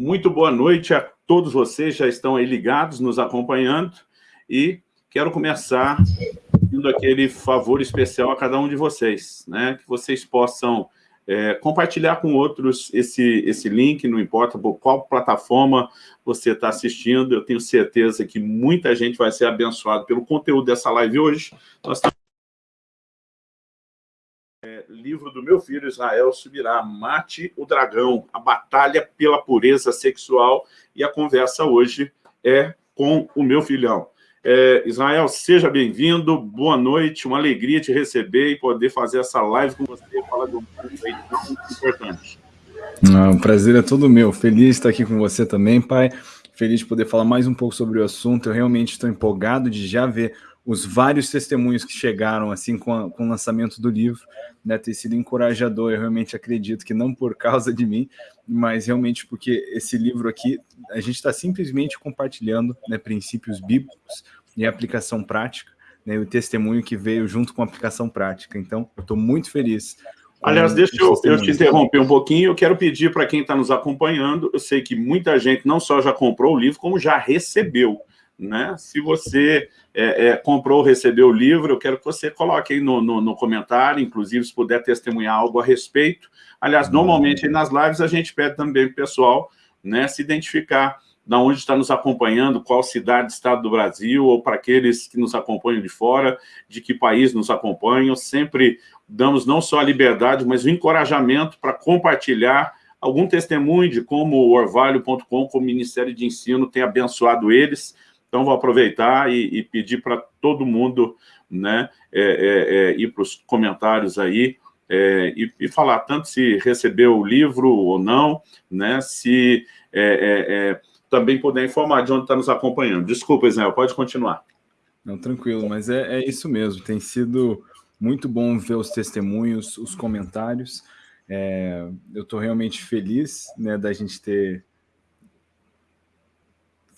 Muito boa noite a todos vocês, já estão aí ligados, nos acompanhando, e quero começar pedindo aquele favor especial a cada um de vocês, né? que vocês possam é, compartilhar com outros esse, esse link, não importa por qual plataforma você está assistindo, eu tenho certeza que muita gente vai ser abençoada pelo conteúdo dessa live hoje. Nós estamos livro do meu filho Israel subirá, Mate o Dragão, a batalha pela pureza sexual, e a conversa hoje é com o meu filhão. É, Israel, seja bem-vindo, boa noite, uma alegria te receber e poder fazer essa live com você e falar de um aí tão importante. O prazer é todo meu, feliz de estar aqui com você também, pai, feliz de poder falar mais um pouco sobre o assunto, eu realmente estou empolgado de já ver os vários testemunhos que chegaram assim com, a, com o lançamento do livro, né, ter sido encorajador. Eu realmente acredito que não por causa de mim, mas realmente porque esse livro aqui a gente está simplesmente compartilhando né, princípios bíblicos e aplicação prática, né, o testemunho que veio junto com a aplicação prática. Então, eu estou muito feliz. Aliás, deixa eu, eu, te interromper um pouquinho. Eu quero pedir para quem está nos acompanhando. Eu sei que muita gente não só já comprou o livro, como já recebeu. Né? Se você é, é, comprou ou recebeu o livro, eu quero que você coloque aí no, no, no, comentário, inclusive se puder testemunhar algo a respeito. Aliás, uhum. normalmente nas lives a gente pede também para o pessoal né, se identificar da onde está nos acompanhando, qual cidade, estado do Brasil, ou para aqueles que nos acompanham de fora, de que país nos acompanham. Sempre damos não só a liberdade, mas o encorajamento para compartilhar algum testemunho de como o orvalho.com, como Ministério de Ensino, tem abençoado eles, então, vou aproveitar e, e pedir para todo mundo né, é, é, é, ir para os comentários aí é, e, e, falar tanto se recebeu o livro ou não, né, se é, é, também puder informar de onde está nos acompanhando. Desculpa, Israel, pode continuar. Não, tranquilo, mas é, isso mesmo. Tem sido muito bom ver os testemunhos, os comentários. eu estou realmente feliz né, da gente ter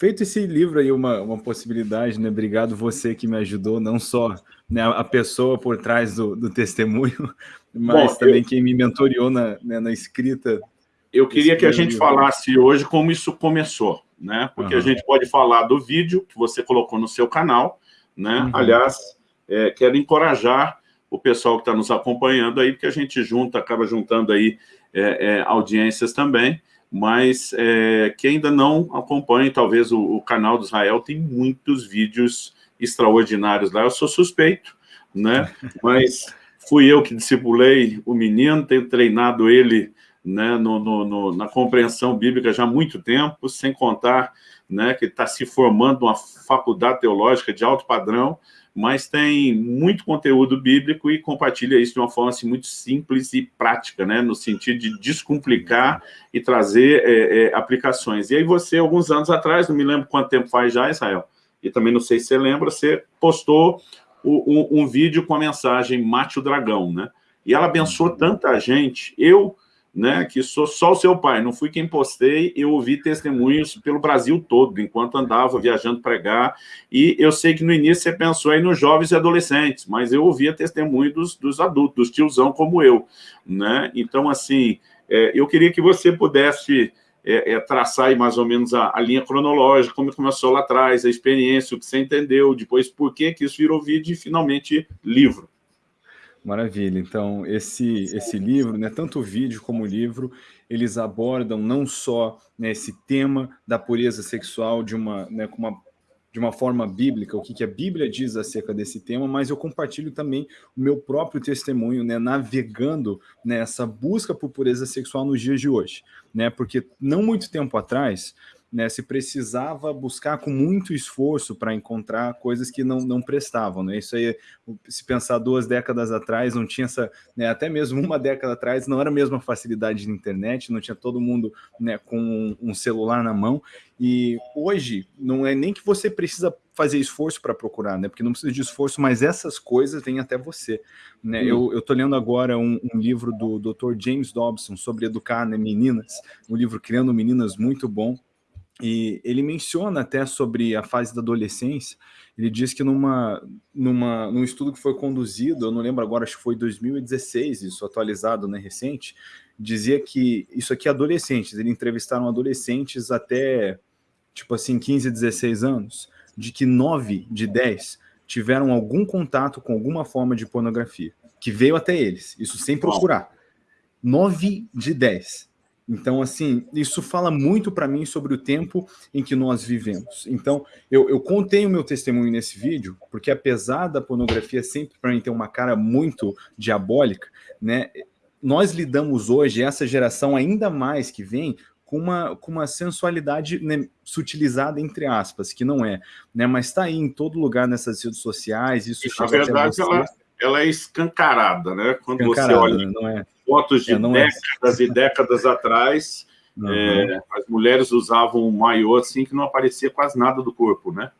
feito esse livro aí uma, uma possibilidade, né? Obrigado você que me ajudou, não só né, a pessoa por trás do, do testemunho, mas Bom, também eu... quem me mentoriou na, né, na escrita. Eu queria que a gente livro. falasse hoje como isso começou, né? Porque uhum. a gente pode falar do vídeo que você colocou no seu canal, né? Uhum. Aliás, é, quero encorajar o pessoal que está nos acompanhando aí, porque a gente junta, acaba juntando aí é, é, audiências também, mas é, que ainda não acompanhe, talvez, o, o, canal do Israel, tem muitos vídeos extraordinários lá. Eu sou suspeito, né? Mas fui eu que discipulei o menino, tenho treinado ele né, no, no, no, na compreensão bíblica já há muito tempo, sem contar né, que está se formando uma faculdade teológica de alto padrão, mas tem muito conteúdo bíblico e compartilha isso de uma forma assim, muito simples e prática, né? no sentido de descomplicar e trazer é, é, aplicações. E aí você, alguns anos atrás, não me lembro quanto tempo faz já, Israel, e também não sei se você lembra, você postou o, um, um, vídeo com a mensagem Mate o Dragão, né? E ela abençoou tanta gente. Eu né, que sou só o seu pai, não fui quem postei, eu ouvi testemunhos pelo Brasil todo, enquanto andava viajando pregar, e eu sei que no início você pensou aí nos jovens e adolescentes, mas eu ouvia testemunho dos, dos adultos, dos tiozão como eu, né, então assim, é, eu queria que você pudesse é, é, traçar aí mais ou menos a, a, linha cronológica, como começou lá atrás, a experiência, o que você entendeu, depois por que que isso virou vídeo e finalmente livro. Maravilha. Então, esse, esse livro, né, tanto o vídeo como o livro, eles abordam não só né, esse tema da pureza sexual de uma, né, com uma, de uma forma bíblica, o que, que a Bíblia diz acerca desse tema, mas eu compartilho também o meu próprio testemunho, né, navegando nessa busca por pureza sexual nos dias de hoje. Né, porque não muito tempo atrás, né, se precisava buscar com muito esforço para encontrar coisas que não, não prestavam. Né? Isso aí, se pensar duas décadas atrás, não tinha essa, né, até mesmo uma década atrás, não era a mesma facilidade de internet, não tinha todo mundo né, com um celular na mão. E hoje, não é nem que você precisa fazer esforço para procurar, né? Porque não precisa de esforço, mas essas coisas vêm até você. Né? Hum. Eu estou lendo agora um, um, livro do Dr. James Dobson sobre educar né, meninas, um livro Criando Meninas muito bom. E ele menciona até sobre a fase da adolescência, ele diz que numa, numa, num estudo que foi conduzido, eu não lembro agora, acho que foi 2016, isso atualizado, né, recente, dizia que isso aqui é adolescentes, eles entrevistaram adolescentes até, tipo assim, 15, 16 anos, de que 9 de 10 tiveram algum contato com alguma forma de pornografia, que veio até eles, isso sem procurar. 9 de 10. Então, assim, isso fala muito para mim sobre o tempo em que nós vivemos. Então, eu, eu contei o meu testemunho nesse vídeo, porque apesar da pornografia sempre para mim ter uma cara muito diabólica, né, nós lidamos hoje, essa geração ainda mais que vem, com uma, com uma sensualidade né, sutilizada, entre aspas, que não é, né, mas está aí em todo lugar nessas redes sociais, isso Na verdade, ela, ela é escancarada, né? Quando escancarada, você olha não é? fotos de é, é. décadas é. e décadas atrás, uhum. é, as mulheres usavam um maiô assim que não aparecia quase nada do corpo, né?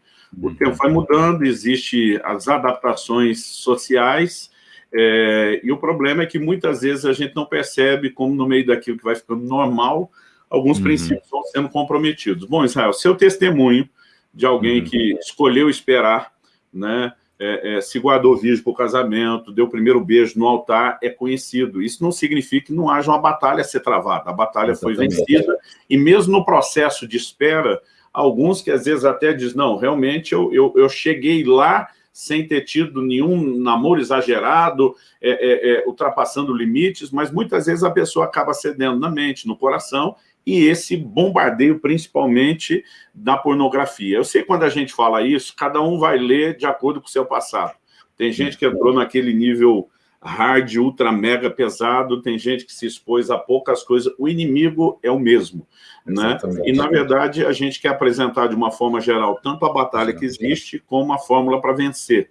O uhum. tempo vai mudando, existe as adaptações sociais, é, e o problema é que muitas vezes a gente não percebe como no meio daquilo que vai ficando normal, alguns uhum. princípios vão sendo comprometidos. Bom, Israel, seu testemunho de alguém uhum. que escolheu esperar, né, é, é, se guardou virgem para o casamento, deu o primeiro beijo no altar, é conhecido. Isso não significa que não haja uma batalha a ser travada. A batalha Exatamente. foi vencida, e mesmo no processo de espera, alguns que às vezes até dizem, não, realmente eu, eu, eu cheguei lá sem ter tido nenhum namoro exagerado, é, é, é ultrapassando limites, mas muitas vezes a pessoa acaba cedendo na mente, no coração, e esse bombardeio, principalmente, da pornografia. Eu sei quando a gente fala isso, cada um vai ler de acordo com o seu passado. Tem gente que entrou naquele nível hard, ultra, mega pesado, tem gente que se expôs a poucas coisas, o inimigo é o mesmo. Né? E, na verdade, a gente quer apresentar de uma forma geral tanto a batalha que existe, como a fórmula para vencer.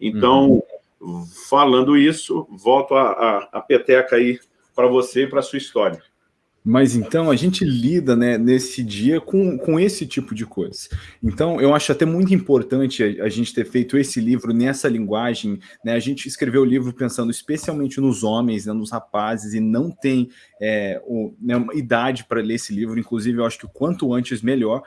Então, uhum. falando isso, volto a, a, a peteca aí para você e para a sua história. Mas então a gente lida né, nesse dia com, com esse tipo de coisa. Então eu acho até muito importante a, a, gente ter feito esse livro nessa linguagem. Né, a gente escreveu o livro pensando especialmente nos homens, né, nos rapazes, e não tem é, o, né, idade para ler esse livro. Inclusive eu acho que quanto antes melhor,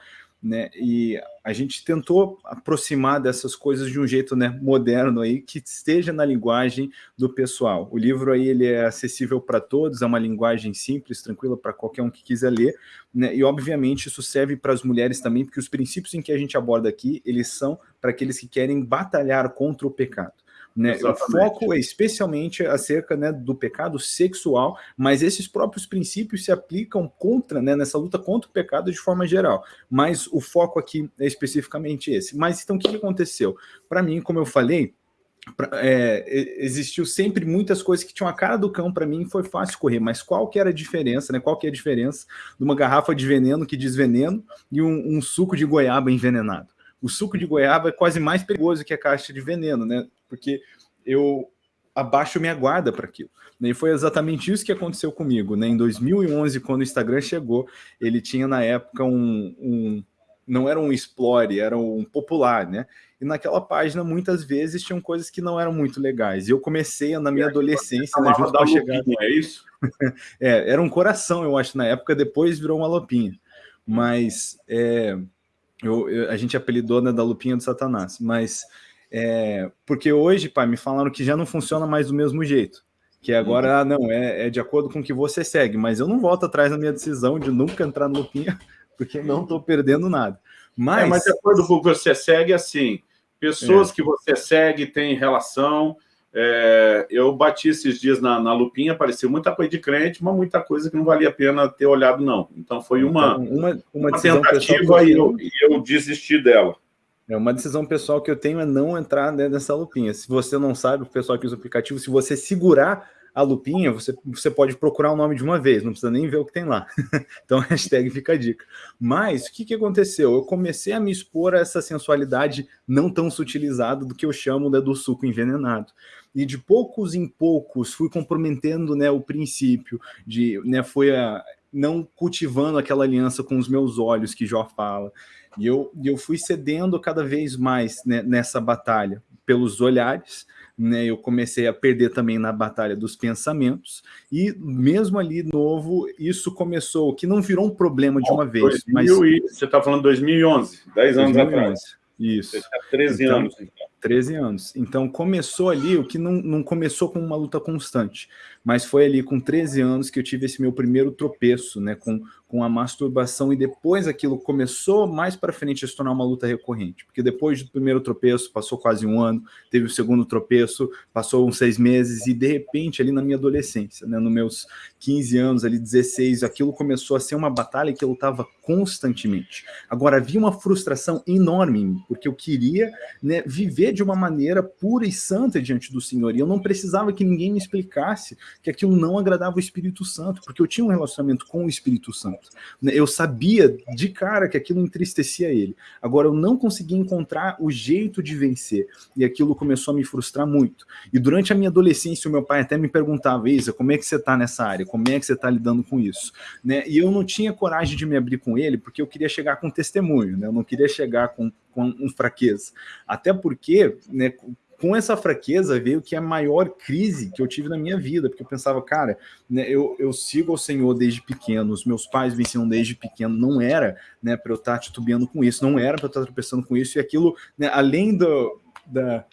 né? E a gente tentou aproximar dessas coisas de um jeito né, moderno aí, que esteja na linguagem do pessoal. O livro aí ele é acessível para todos, é uma linguagem simples, tranquila para qualquer um que quiser ler, né? E obviamente isso serve para as mulheres também, porque os princípios em que a gente aborda aqui, eles são para aqueles que querem batalhar contra o pecado. Né? O foco é especialmente acerca né, do pecado sexual, mas esses próprios princípios se aplicam contra, né, nessa luta contra o pecado de forma geral. Mas o foco aqui é especificamente esse. Mas então o que aconteceu? Para mim, como eu falei, é, existiu sempre muitas coisas que tinham a cara do cão para mim foi fácil correr, mas qual que era a diferença, né? Qual que é a diferença de uma garrafa de veneno que diz veneno e um, um suco de goiaba envenenado? O suco de goiaba é quase mais perigoso que a caixa de veneno, né? Porque eu abaixo minha guarda para aquilo. E foi exatamente isso que aconteceu comigo. Né? Em 2011, quando o Instagram chegou, ele tinha na época um, um não era um explore, era um popular, né? E naquela página, muitas vezes, tinham coisas que não eram muito legais. E eu comecei na minha adolescência, né, junto com a chegada... é isso? é, era um coração, eu acho, na época, depois virou uma lupinha. Mas é, eu, eu, a gente apelidou né, da lupinha do satanás. Mas é, porque hoje, pai, me falaram que já não funciona mais do mesmo jeito. Que agora, uhum. ah, não, é, é, de acordo com o que você segue. Mas eu não volto atrás na minha decisão de nunca entrar no Lupinha, porque não estou perdendo nada. Mas... É, mas de acordo com o que você segue, assim, pessoas é. que você segue têm relação... É, eu bati esses dias na, na, lupinha, apareceu muita coisa de crente, mas muita coisa que não valia a pena ter olhado, não. Então foi uma, então, uma, uma, uma tentativa e eu, e eu desisti dela. É uma decisão pessoal que eu tenho é não entrar nessa lupinha. Se você não sabe, o pessoal que usa o aplicativo, se você segurar a lupinha, você, você pode procurar o nome de uma vez, não precisa nem ver o que tem lá. então, hashtag fica a dica. Mas, o que, que aconteceu? Eu comecei a me expor a essa sensualidade não tão sutilizada do que eu chamo né, do suco envenenado. E de poucos em poucos fui comprometendo né, o princípio de, né, foi a, não cultivando aquela aliança com os meus olhos que Jó fala, e eu, eu fui cedendo cada vez mais né, nessa batalha, pelos olhares, né, eu comecei a perder também na batalha dos pensamentos, e mesmo ali novo, isso começou, que não virou um problema de uma vez. mas... E, você está falando 2011, 10 anos 2011. atrás. Isso. Você 13 então, anos. Então. 13 anos. Então começou ali, o que não, não começou com uma luta constante, mas foi ali com 13 anos que eu tive esse meu primeiro tropeço, né, com, com a masturbação, e depois aquilo começou mais para frente a se tornar uma luta recorrente, porque depois do primeiro tropeço, passou quase um ano, teve o segundo tropeço, passou uns seis meses, e de repente ali na minha adolescência, né, nos meus 15 anos, ali 16, aquilo começou a ser uma batalha que eu lutava constantemente. Agora, havia uma frustração enorme em mim, porque eu queria né, viver de uma maneira pura e santa diante do Senhor, e eu não precisava que ninguém me explicasse que aquilo não agradava o Espírito Santo, porque eu tinha um relacionamento com o Espírito Santo. Né? Eu sabia de cara que aquilo entristecia ele. Agora, eu não conseguia encontrar o jeito de vencer, e aquilo começou a me frustrar muito. E durante a minha adolescência, o meu pai até me perguntava, Isa, como é que você está nessa área? Como é que você está lidando com isso? Né? E eu não tinha coragem de me abrir com ele, porque eu queria chegar com testemunho, né? eu não queria chegar com, com um fraqueza. Até porque, né, com essa fraqueza veio que é a maior crise que eu tive na minha vida, porque eu pensava, cara, né, eu, eu sigo ao Senhor desde pequeno, os meus pais me ensinam desde pequeno, não era né, para eu estar titubeando com isso, não era para eu estar tropeçando com isso, e aquilo, né, além do, da,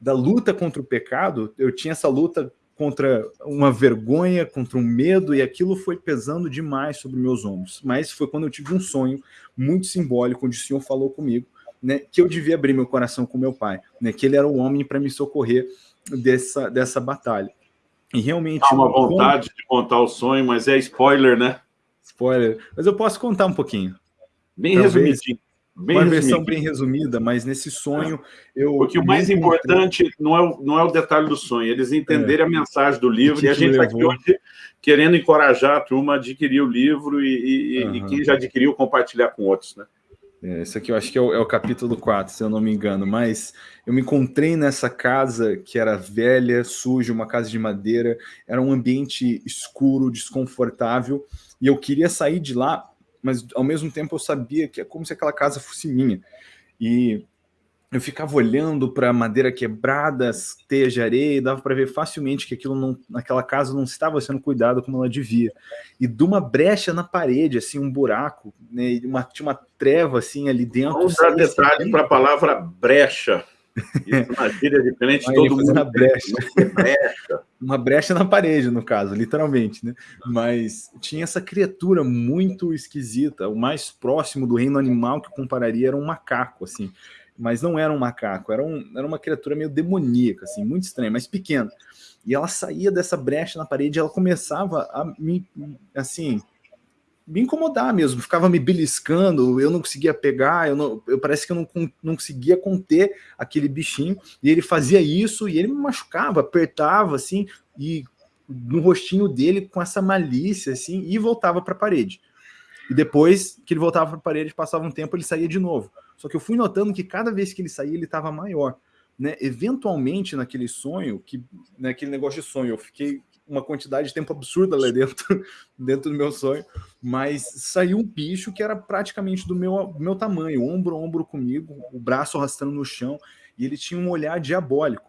da luta contra o pecado, eu tinha essa luta contra uma vergonha, contra um medo, e aquilo foi pesando demais sobre meus ombros. Mas foi quando eu tive um sonho muito simbólico, onde o Senhor falou comigo, né, que eu devia abrir meu coração com meu pai, né, que ele era o homem para me socorrer dessa, dessa batalha. E realmente... Há uma vontade de contar o sonho, mas é spoiler, né? Spoiler. Mas eu posso contar um pouquinho. Bem Talvez, resumidinho. Bem uma versão bem resumida, mas nesse sonho eu... Porque o mais importante não é o, não é o detalhe do sonho, eles entenderem é. a mensagem do livro, e a gente está aqui hoje querendo encorajar a turma a adquirir o livro e, e, uhum. e quem já adquiriu, compartilhar com outros, né? É, esse aqui eu acho que é o, é o, capítulo 4, se eu não me engano, mas eu me encontrei nessa casa que era velha, suja, uma casa de madeira, era um ambiente escuro, desconfortável, e eu queria sair de lá, mas ao mesmo tempo eu sabia que é como se aquela casa fosse minha. E eu ficava olhando para madeira quebrada, teia de areia, e dava para ver facilmente que aquilo não, naquela casa não estava sendo cuidado como ela devia. E de uma brecha na parede, assim, um buraco, né, uma, tinha uma treva assim ali dentro. Vamos dar detalhe para a palavra brecha. Isso na gíria diferente, todo mundo na brecha. brecha. Uma brecha na parede, no caso, literalmente, né? Mas tinha essa criatura muito esquisita, o mais próximo do reino animal que compararia era um macaco, assim mas não era um macaco, era, um, era uma criatura meio demoníaca, assim, muito estranha, mas pequena. E ela saía dessa brecha na parede, ela começava a me, assim, me incomodar mesmo, ficava me beliscando, eu não conseguia pegar, eu, não, eu parece que eu não, não conseguia conter aquele bichinho, e ele fazia isso, e ele me machucava, apertava, assim, e no rostinho dele com essa malícia, assim, e voltava para a parede. E depois que ele voltava para a parede, passava um tempo, ele saía de novo. Só que eu fui notando que cada vez que ele saía, ele estava maior. Né? Eventualmente, naquele sonho, que naquele negócio de sonho, eu fiquei uma quantidade de tempo absurda lá dentro, dentro do meu sonho, mas saiu um bicho que era praticamente do meu, meu tamanho, ombro a ombro comigo, o braço arrastando no chão, e ele tinha um olhar diabólico.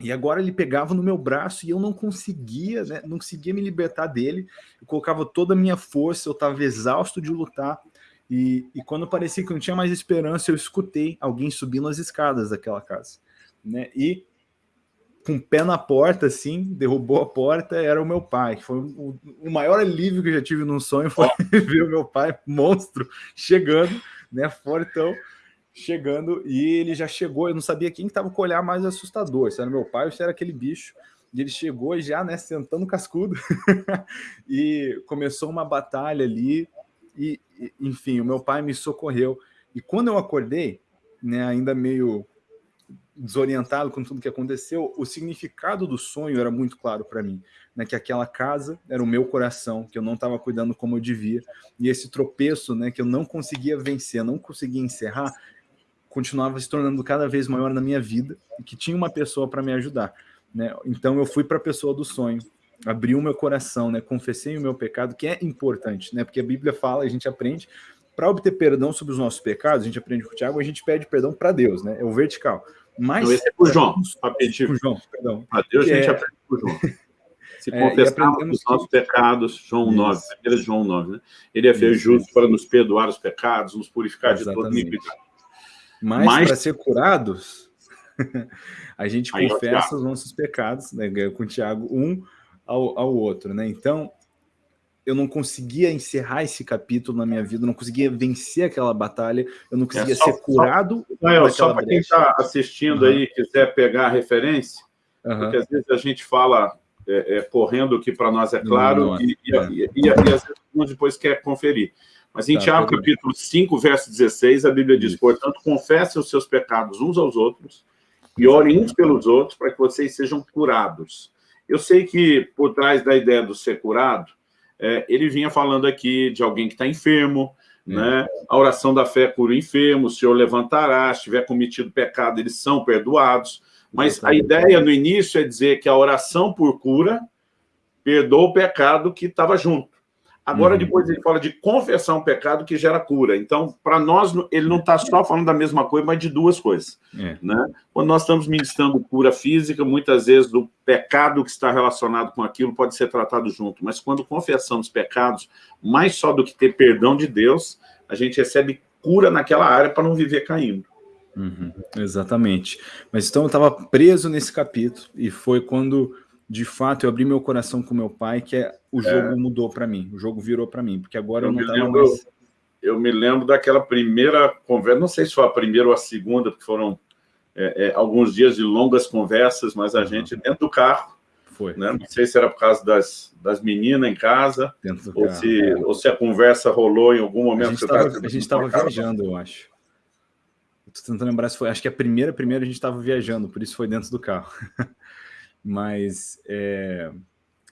E agora ele pegava no meu braço e eu não conseguia, né, não conseguia me libertar dele. Eu colocava toda a minha força, eu estava exausto de lutar. E, e, quando parecia que não tinha mais esperança, eu escutei alguém subindo as escadas daquela casa. Né? E com o pé na porta, assim, derrubou a porta, era o meu pai. Foi o, o maior alívio que eu já tive num sonho, foi ver o meu pai, monstro, chegando, né, fortão, chegando, e ele já chegou, eu não sabia quem estava com o olhar mais assustador, se era meu pai ou se era aquele bicho, e ele chegou já, né, sentando cascudo, e começou uma batalha ali, e, enfim, o meu pai me socorreu. E quando eu acordei, né, ainda meio desorientado com tudo que aconteceu, o significado do sonho era muito claro para mim, né, que aquela casa era o meu coração, que eu não estava cuidando como eu devia, e esse tropeço, né, que eu não conseguia vencer, não conseguia encerrar, continuava se tornando cada vez maior na minha vida, e que tinha uma pessoa para me ajudar. Né? Então eu fui para a pessoa do sonho, abri o meu coração, né? confessei o meu pecado, que é importante, né? porque a Bíblia fala, a gente aprende, para obter perdão sobre os nossos pecados, a gente aprende com o Tiago, a gente pede perdão para Deus, né? é o vertical. Mas, Não, esse é por João, para pedir por João, perdão. A Deus a gente é... aprende por João. Se é, confessarmos os nossos que... pecados, João Isso. 9, 1 João 9, né? Ele é feito justo para nos perdoar os pecados, nos purificar Exatamente. de toda iniquidade. Mas, Mas... para ser curados, a gente Aí confessa os nossos pecados, né? com o Tiago, um ao, ao outro, né? Então, eu não conseguia encerrar esse capítulo na minha vida, não conseguia vencer aquela batalha, eu não conseguia é, só, ser curado. Só, só para quem está assistindo uhum. aí, quiser pegar a referência, uhum. porque às vezes a gente fala é, é, correndo o que para nós é claro, não, não, e, e, é. e, e, às vezes depois quer conferir. Mas em tá, Tiago, capítulo 5, verso 16, a Bíblia diz, Isso. portanto, confessem os seus pecados uns aos outros e orem uns pelos outros para que vocês sejam curados. Eu sei que por trás da ideia do ser curado, é, ele vinha falando aqui de alguém que está enfermo, é. né? A oração da fé cura o enfermo, o Senhor levantará, se tiver cometido pecado, eles são perdoados. Mas a ideia no início é dizer que a oração por cura perdoa o pecado que estava junto. Agora, uhum. depois ele fala de confessar um pecado que gera cura. Então, para nós, ele não está só falando da mesma coisa, mas de duas coisas. É. Né? Quando nós estamos ministrando cura física, muitas vezes o pecado que está relacionado com aquilo pode ser tratado junto. Mas quando confessamos pecados, mais só do que ter perdão de Deus, a gente recebe cura naquela área para não viver caindo. Uhum. Exatamente. Mas então eu estava preso nesse capítulo e foi quando de fato, eu abri meu coração com meu pai, que é, o é. jogo é. mudou para mim, o jogo virou para mim, porque agora eu, eu não estava mais... Eu me lembro daquela primeira conversa, não sei se foi a primeira ou a segunda, porque foram é, é, alguns dias de longas conversas, mas a uhum. gente dentro do carro, foi. Né? Não sei se era por causa das, das meninas em casa, ou, carro, se, é. ou se a conversa rolou em algum momento. A gente estava viajando, eu acho. Estou tentando lembrar se foi, acho que a primeira, primeira a gente estava viajando, por isso foi dentro do carro. mas, é,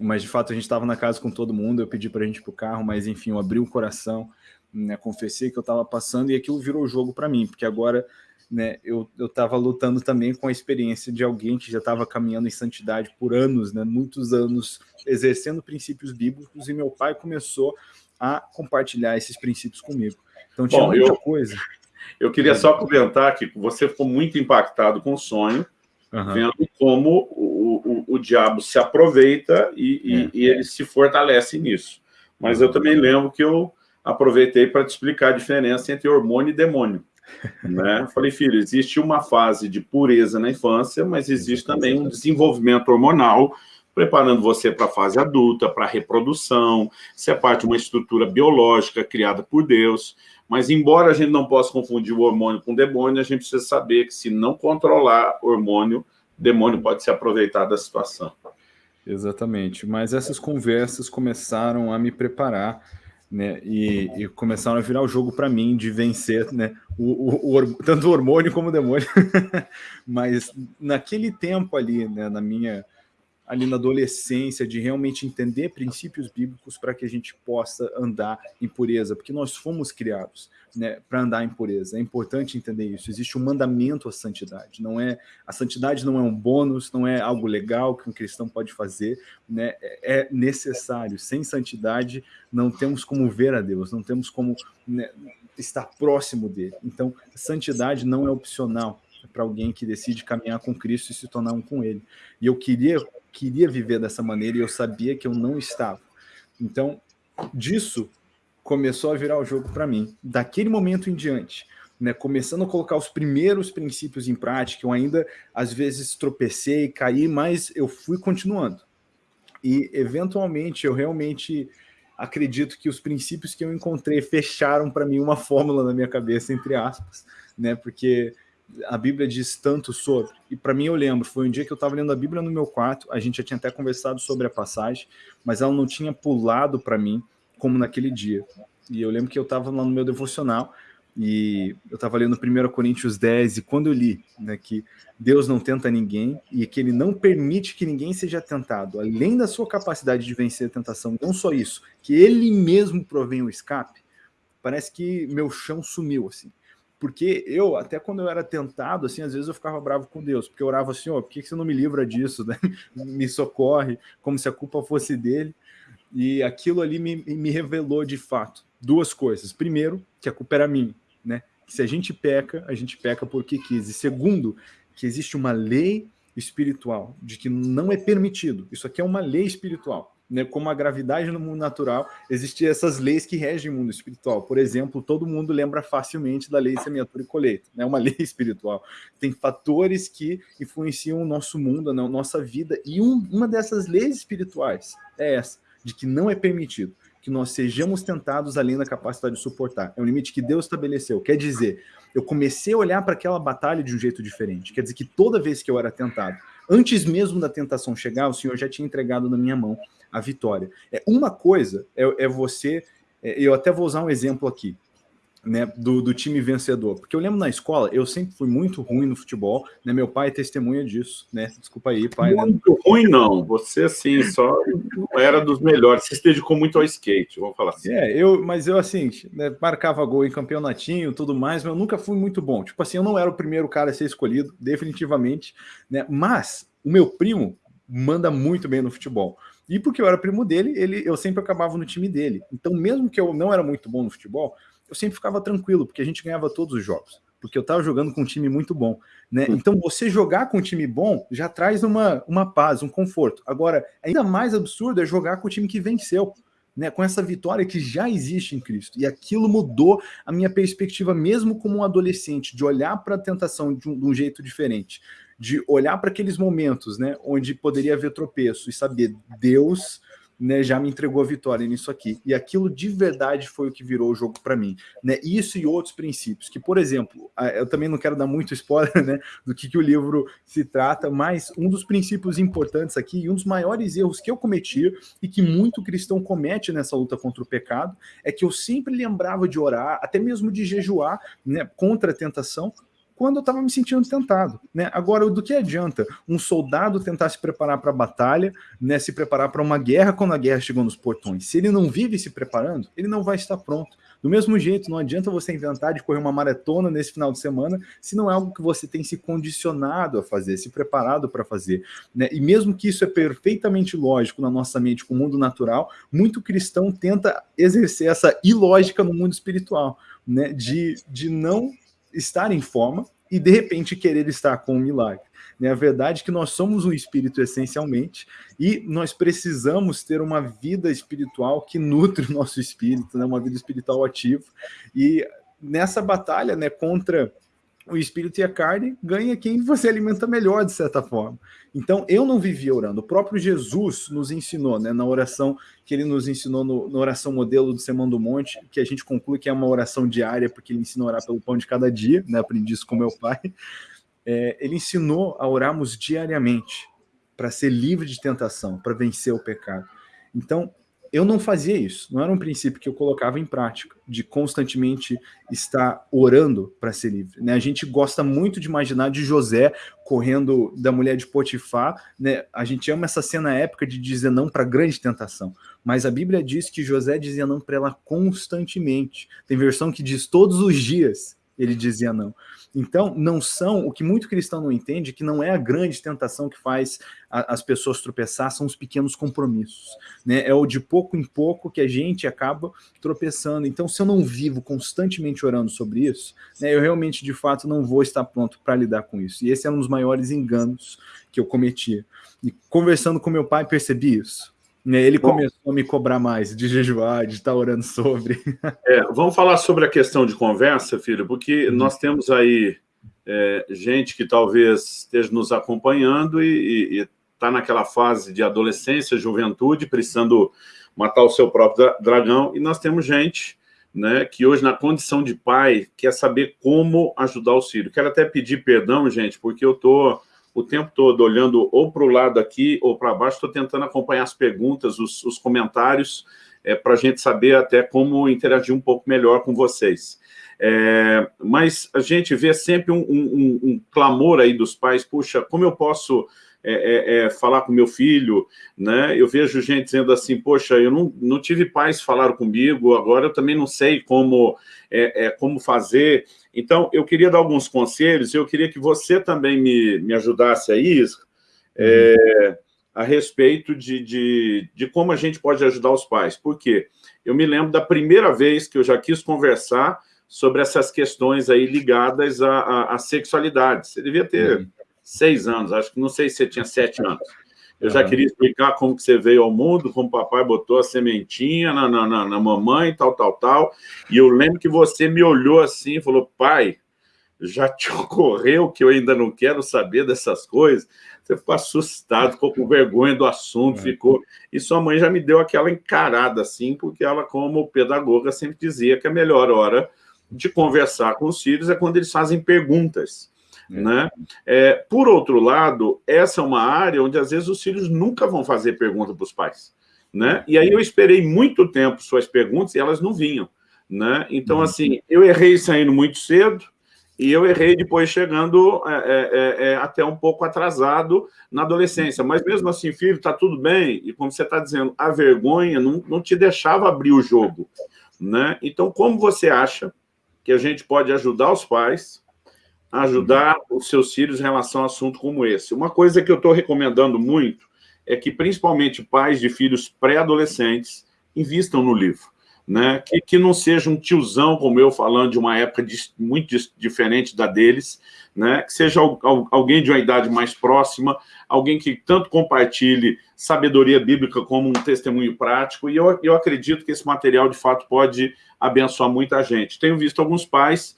mas de fato a gente estava na casa com todo mundo, eu pedi para a gente ir para o carro, mas enfim, eu abri o coração, né, confessei que eu estava passando e aquilo virou jogo para mim, porque agora né, eu estava lutando também com a experiência de alguém que já estava caminhando em santidade por anos, né, muitos anos, exercendo princípios bíblicos, e meu pai começou a compartilhar esses princípios comigo. Então tinha Bom, muita eu, coisa. Eu queria só comentar que você ficou muito impactado com o sonho, uhum. vendo como o, o, o, diabo se aproveita e, e, é. e, ele se fortalece nisso. Mas eu também lembro que eu aproveitei para te explicar a diferença entre hormônio e demônio. Né? Falei, filho, existe uma fase de pureza na infância, mas existe também um desenvolvimento hormonal preparando você para a fase adulta, para a reprodução, isso é parte de uma estrutura biológica criada por Deus, mas embora a gente não possa confundir o hormônio com o demônio, a gente precisa saber que se não controlar hormônio, demônio pode se aproveitar da situação. Exatamente, mas essas conversas começaram a me preparar, né, e, e começaram a virar o jogo para mim de vencer, né, o, o, o, tanto o hormônio como o demônio, mas naquele tempo ali, né, na minha ali na adolescência, de realmente entender princípios bíblicos para que a gente possa andar em pureza, porque nós fomos criados né, para andar em pureza. É importante entender isso. Existe um mandamento à santidade. Não é a santidade não é um bônus, não é algo legal que um cristão pode fazer. Né, é necessário. Sem santidade não temos como ver a Deus, não temos como né, estar próximo dele. Então, santidade não é opcional para alguém que decide caminhar com Cristo e se tornar um com Ele. E eu queria queria viver dessa maneira e eu sabia que eu não estava. Então, disso começou a virar o jogo para mim. Daquele momento em diante, né, começando a colocar os primeiros princípios em prática, eu ainda às vezes tropecei, caí, mas eu fui continuando. E eventualmente eu realmente acredito que os princípios que eu encontrei fecharam para mim uma fórmula na minha cabeça, entre aspas, né? Porque a Bíblia diz tanto sobre. E para mim eu lembro, foi um dia que eu estava lendo a Bíblia no meu quarto, a gente já tinha até conversado sobre a passagem, mas ela não tinha pulado para mim como naquele dia. E eu lembro que eu estava lá no meu devocional e eu estava lendo 1 Coríntios 10 e quando eu li né, que Deus não tenta ninguém e que ele não permite que ninguém seja tentado, além da sua capacidade de vencer a tentação, não só isso, que ele mesmo provém o escape, parece que meu chão sumiu assim porque eu, até quando eu era tentado, assim, às vezes eu ficava bravo com Deus, porque eu orava assim, ó, oh, por que você não me livra disso, né? me socorre, como se a culpa fosse dele, e aquilo ali me, me revelou de fato duas coisas. Primeiro, que a culpa era minha, né? Que se a gente peca, a gente peca porque quis. E segundo, que existe uma lei espiritual, de que não é permitido. Isso aqui é uma lei espiritual. Né, como a gravidade no mundo natural, existiam essas leis que regem o mundo espiritual. Por exemplo, todo mundo lembra facilmente da lei semeadura e colheita, né, uma lei espiritual. Tem fatores que influenciam o nosso mundo, a nossa vida, e um, uma dessas leis espirituais é essa, de que não é permitido que nós sejamos tentados além da capacidade de suportar. É um limite que Deus estabeleceu. Quer dizer, eu comecei a olhar para aquela batalha de um jeito diferente. Quer dizer que toda vez que eu era tentado, antes mesmo da tentação chegar, o Senhor já tinha entregado na minha mão a vitória. É Uma coisa é, é você... É, eu até vou usar um exemplo aqui né, do, do, time vencedor. Porque eu lembro na escola, eu sempre fui muito ruim no futebol, né? Meu pai é testemunha disso, né? Desculpa aí, pai. Né? Muito né? ruim, não. Você, assim, só não era dos melhores. Você se dedicou muito ao skate, vamos falar assim. É, eu, mas eu, assim, né, marcava gol em campeonatinho tudo mais, mas eu nunca fui muito bom. Tipo assim, eu não era o primeiro cara a ser escolhido, definitivamente, né? Mas o meu primo manda muito bem no futebol. E porque eu era primo dele, ele, eu sempre acabava no time dele. Então, mesmo que eu não era muito bom no futebol, eu sempre ficava tranquilo, porque a gente ganhava todos os jogos, porque eu estava jogando com um time muito bom. Né? Hum. Então, você jogar com um time bom já traz uma, uma paz, um conforto. Agora, ainda mais absurdo é jogar com o time que venceu. Né, com essa vitória que já existe em Cristo. E aquilo mudou a minha perspectiva, mesmo como um adolescente, de olhar para a tentação de um, de um, jeito diferente, de olhar para aqueles momentos né, onde poderia haver tropeço e saber Deus né, já me entregou a vitória nisso aqui. E aquilo de verdade foi o que virou o jogo para mim. Né? Isso e outros princípios, que, por exemplo, eu também não quero dar muito spoiler né, do que, que o livro se trata, mas um dos princípios importantes aqui, e um dos maiores erros que eu cometi, e que muito cristão comete nessa luta contra o pecado, é que eu sempre lembrava de orar, até mesmo de jejuar né, contra a tentação, quando eu estava me sentindo tentado. Né? Agora, do que adianta um soldado tentar se preparar para a batalha, né, se preparar para uma guerra quando a guerra chegou nos portões? Se ele não vive se preparando, ele não vai estar pronto. Do mesmo jeito, não adianta você inventar de correr uma maratona nesse final de semana se não é algo que você tem se condicionado a fazer, se preparado para fazer. Né? E mesmo que isso é perfeitamente lógico na nossa mente com o mundo natural, muito cristão tenta exercer essa ilógica no mundo espiritual, né? de, de não estar em forma e de repente querer estar com um milagre. Né? A verdade é que nós somos um espírito essencialmente e nós precisamos ter uma vida espiritual que nutre o nosso espírito, né? uma vida espiritual ativa. E nessa batalha né, contra o espírito e a carne, ganha quem você alimenta melhor, de certa forma. Então, eu não vivia orando. O próprio Jesus nos ensinou, né, na oração que ele nos ensinou no, na oração modelo do Sermão do Monte, que a gente conclui que é uma oração diária, porque ele ensina a orar pelo pão de cada dia, né, aprendi isso com meu pai. É, ele ensinou a orarmos diariamente, para ser livre de tentação, para vencer o pecado. Então, eu não fazia isso, não era um princípio que eu colocava em prática, de constantemente estar orando para ser livre. Né? A gente gosta muito de imaginar de José correndo da mulher de Potifar, né? a gente ama essa cena épica de dizer não para grande tentação, mas a Bíblia diz que José dizia não para ela constantemente. Tem versão que diz todos os dias ele dizia não. Então, não são, o que muito cristão não entende, que não é a grande tentação que faz a, as pessoas tropeçar, são os pequenos compromissos. Né? É o de pouco em pouco que a gente acaba tropeçando. Então, se eu não vivo constantemente orando sobre isso, né, eu realmente, de fato, não vou estar pronto para lidar com isso. E esse é um dos maiores enganos que eu cometi. E conversando com meu pai, percebi isso. Né, ele Bom, começou a me cobrar mais de jejuar, de estar orando sobre. É, vamos falar sobre a questão de conversa, filho, porque uhum. nós temos aí é, gente que talvez esteja nos acompanhando e está naquela fase de adolescência, juventude, precisando matar o seu próprio dragão, e nós temos gente né, que hoje, na condição de pai, quer saber como ajudar o filho. Quero até pedir perdão, gente, porque eu estou o tempo todo olhando ou para o lado aqui ou para baixo, estou tentando acompanhar as perguntas, os, os comentários, é, para a gente saber até como interagir um pouco melhor com vocês. É, mas a gente vê sempre um, um, um, clamor aí dos pais, puxa, como eu posso é, é, é, falar com meu filho, né? Eu vejo gente dizendo assim, poxa, eu não, não tive pais falaram comigo, agora eu também não sei como, é, é, como fazer. Então, eu queria dar alguns conselhos, eu queria que você também me, me ajudasse a isso, é, a respeito de, de, de como a gente pode ajudar os pais. Por quê? Eu me lembro da primeira vez que eu já quis conversar sobre essas questões aí ligadas à, à, à sexualidade. Você devia ter uhum. Seis anos, acho que não sei se você tinha sete anos. eu já queria explicar como que você veio ao mundo, como o papai botou a sementinha na, na, na, na mamãe, tal, tal, tal. E eu lembro que você me olhou assim e falou, pai, já te ocorreu que eu ainda não quero saber dessas coisas? Você ficou assustado, ficou com vergonha do assunto, é. ficou... E sua mãe já me deu aquela encarada, assim, porque ela, como pedagoga, sempre dizia que a melhor hora de conversar com os filhos é quando eles fazem perguntas. É. Né? É, por outro lado, essa é uma área onde, às vezes, os filhos nunca vão fazer pergunta para os pais. Né? E aí eu esperei muito tempo suas perguntas e elas não vinham. Né? Então, uhum. assim, eu errei saindo muito cedo, e eu errei depois chegando é, é, é, é, até um pouco atrasado na adolescência. Mas mesmo assim, filho, está tudo bem. E como você está dizendo, a vergonha não, não te deixava abrir o jogo. Né? Então, como você acha que a gente pode ajudar os pais ajudar os seus filhos em relação a assunto como esse? Uma coisa que eu estou recomendando muito é que, principalmente pais de filhos pré-adolescentes, invistam no livro né? que, que não seja um tiozão como eu falando de uma época de, muito diferente da deles, né? que seja alguém de uma idade mais próxima, alguém que tanto compartilhe sabedoria bíblica como um testemunho prático, e eu, eu acredito que esse material, de fato, pode abençoar muita gente. Tenho visto alguns pais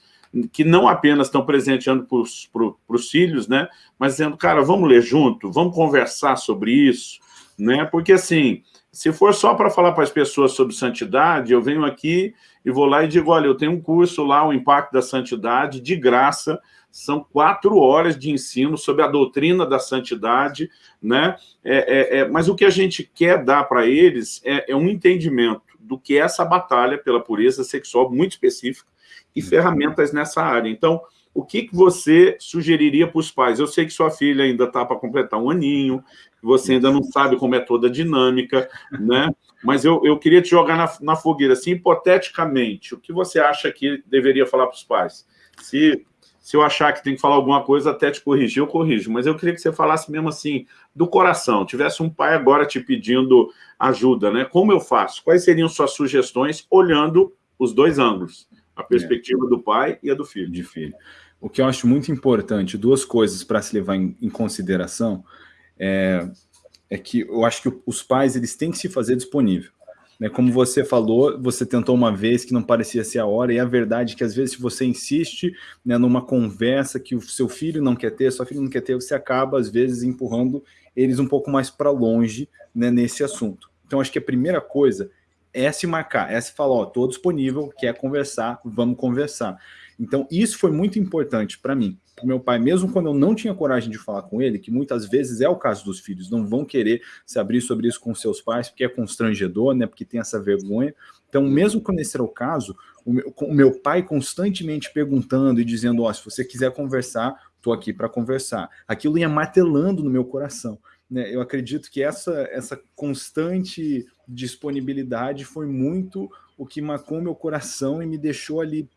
que não apenas estão presenteando para os filhos, né? mas dizendo, cara, vamos ler junto, vamos conversar sobre isso, né? porque assim, se for só para falar para as pessoas sobre santidade, eu venho aqui e vou lá e digo, olha, eu tenho um curso lá, o Impacto da Santidade, de graça, são quatro horas de ensino sobre a doutrina da santidade, né? É, é, é, mas o que a gente quer dar para eles é, é, um entendimento do que é essa batalha pela pureza sexual muito específica e ferramentas nessa área. Então, o que, que você sugeriria para os pais? Eu sei que sua filha ainda está para completar um aninho, você ainda não sabe como é toda a dinâmica, né? Mas eu, eu queria te jogar na, na fogueira, assim, hipoteticamente, o que você acha que deveria falar para os pais? Se, se eu achar que tem que falar alguma coisa, até te corrigir, eu corrijo. Mas eu queria que você falasse mesmo assim, do coração. Tivesse um pai agora te pedindo ajuda, né? Como eu faço? Quais seriam suas sugestões, olhando os dois ângulos? A perspectiva é. do pai e a do filho. De filho. O que eu acho muito importante, duas coisas para se levar em, em consideração, é, é, que eu acho que os pais eles têm que se fazer disponível. Né? Como você falou, você tentou uma vez que não parecia ser a hora, e a verdade é que às vezes se você insiste né, numa conversa que o seu filho não quer ter, sua filha não quer ter, você acaba às vezes empurrando eles um pouco mais para longe né, nesse assunto. Então acho que a primeira coisa é se marcar, é se falar, ó, estou disponível, quer conversar, vamos conversar. Então, isso foi muito importante para mim, meu pai, mesmo quando eu não tinha coragem de falar com ele, que muitas vezes é o caso dos filhos, não vão querer se abrir sobre isso com seus pais, porque é constrangedor, né, porque tem essa vergonha. Então, mesmo quando esse era o caso, o meu, o meu pai constantemente perguntando e dizendo, ó, se você quiser conversar, estou aqui para conversar. Aquilo ia martelando no meu coração. Né? Eu acredito que essa, essa constante disponibilidade foi muito o que marcou meu coração e me deixou ali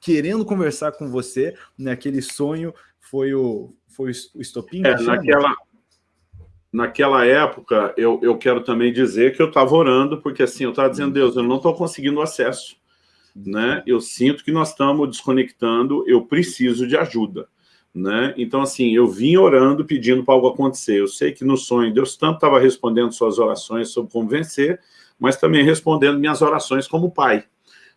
querendo conversar com você, né? sonho foi o, foi o estopim? É, naquela, naquela época, eu, eu quero também dizer que eu estava orando, porque assim, eu estava dizendo. Deus, eu não estou conseguindo acesso, né? Eu sinto que nós estamos desconectando, eu preciso de ajuda, né? Então, assim, eu vim orando, pedindo para algo acontecer. Eu sei que no sonho, Deus tanto estava respondendo suas orações sobre como vencer, mas também respondendo minhas orações como pai,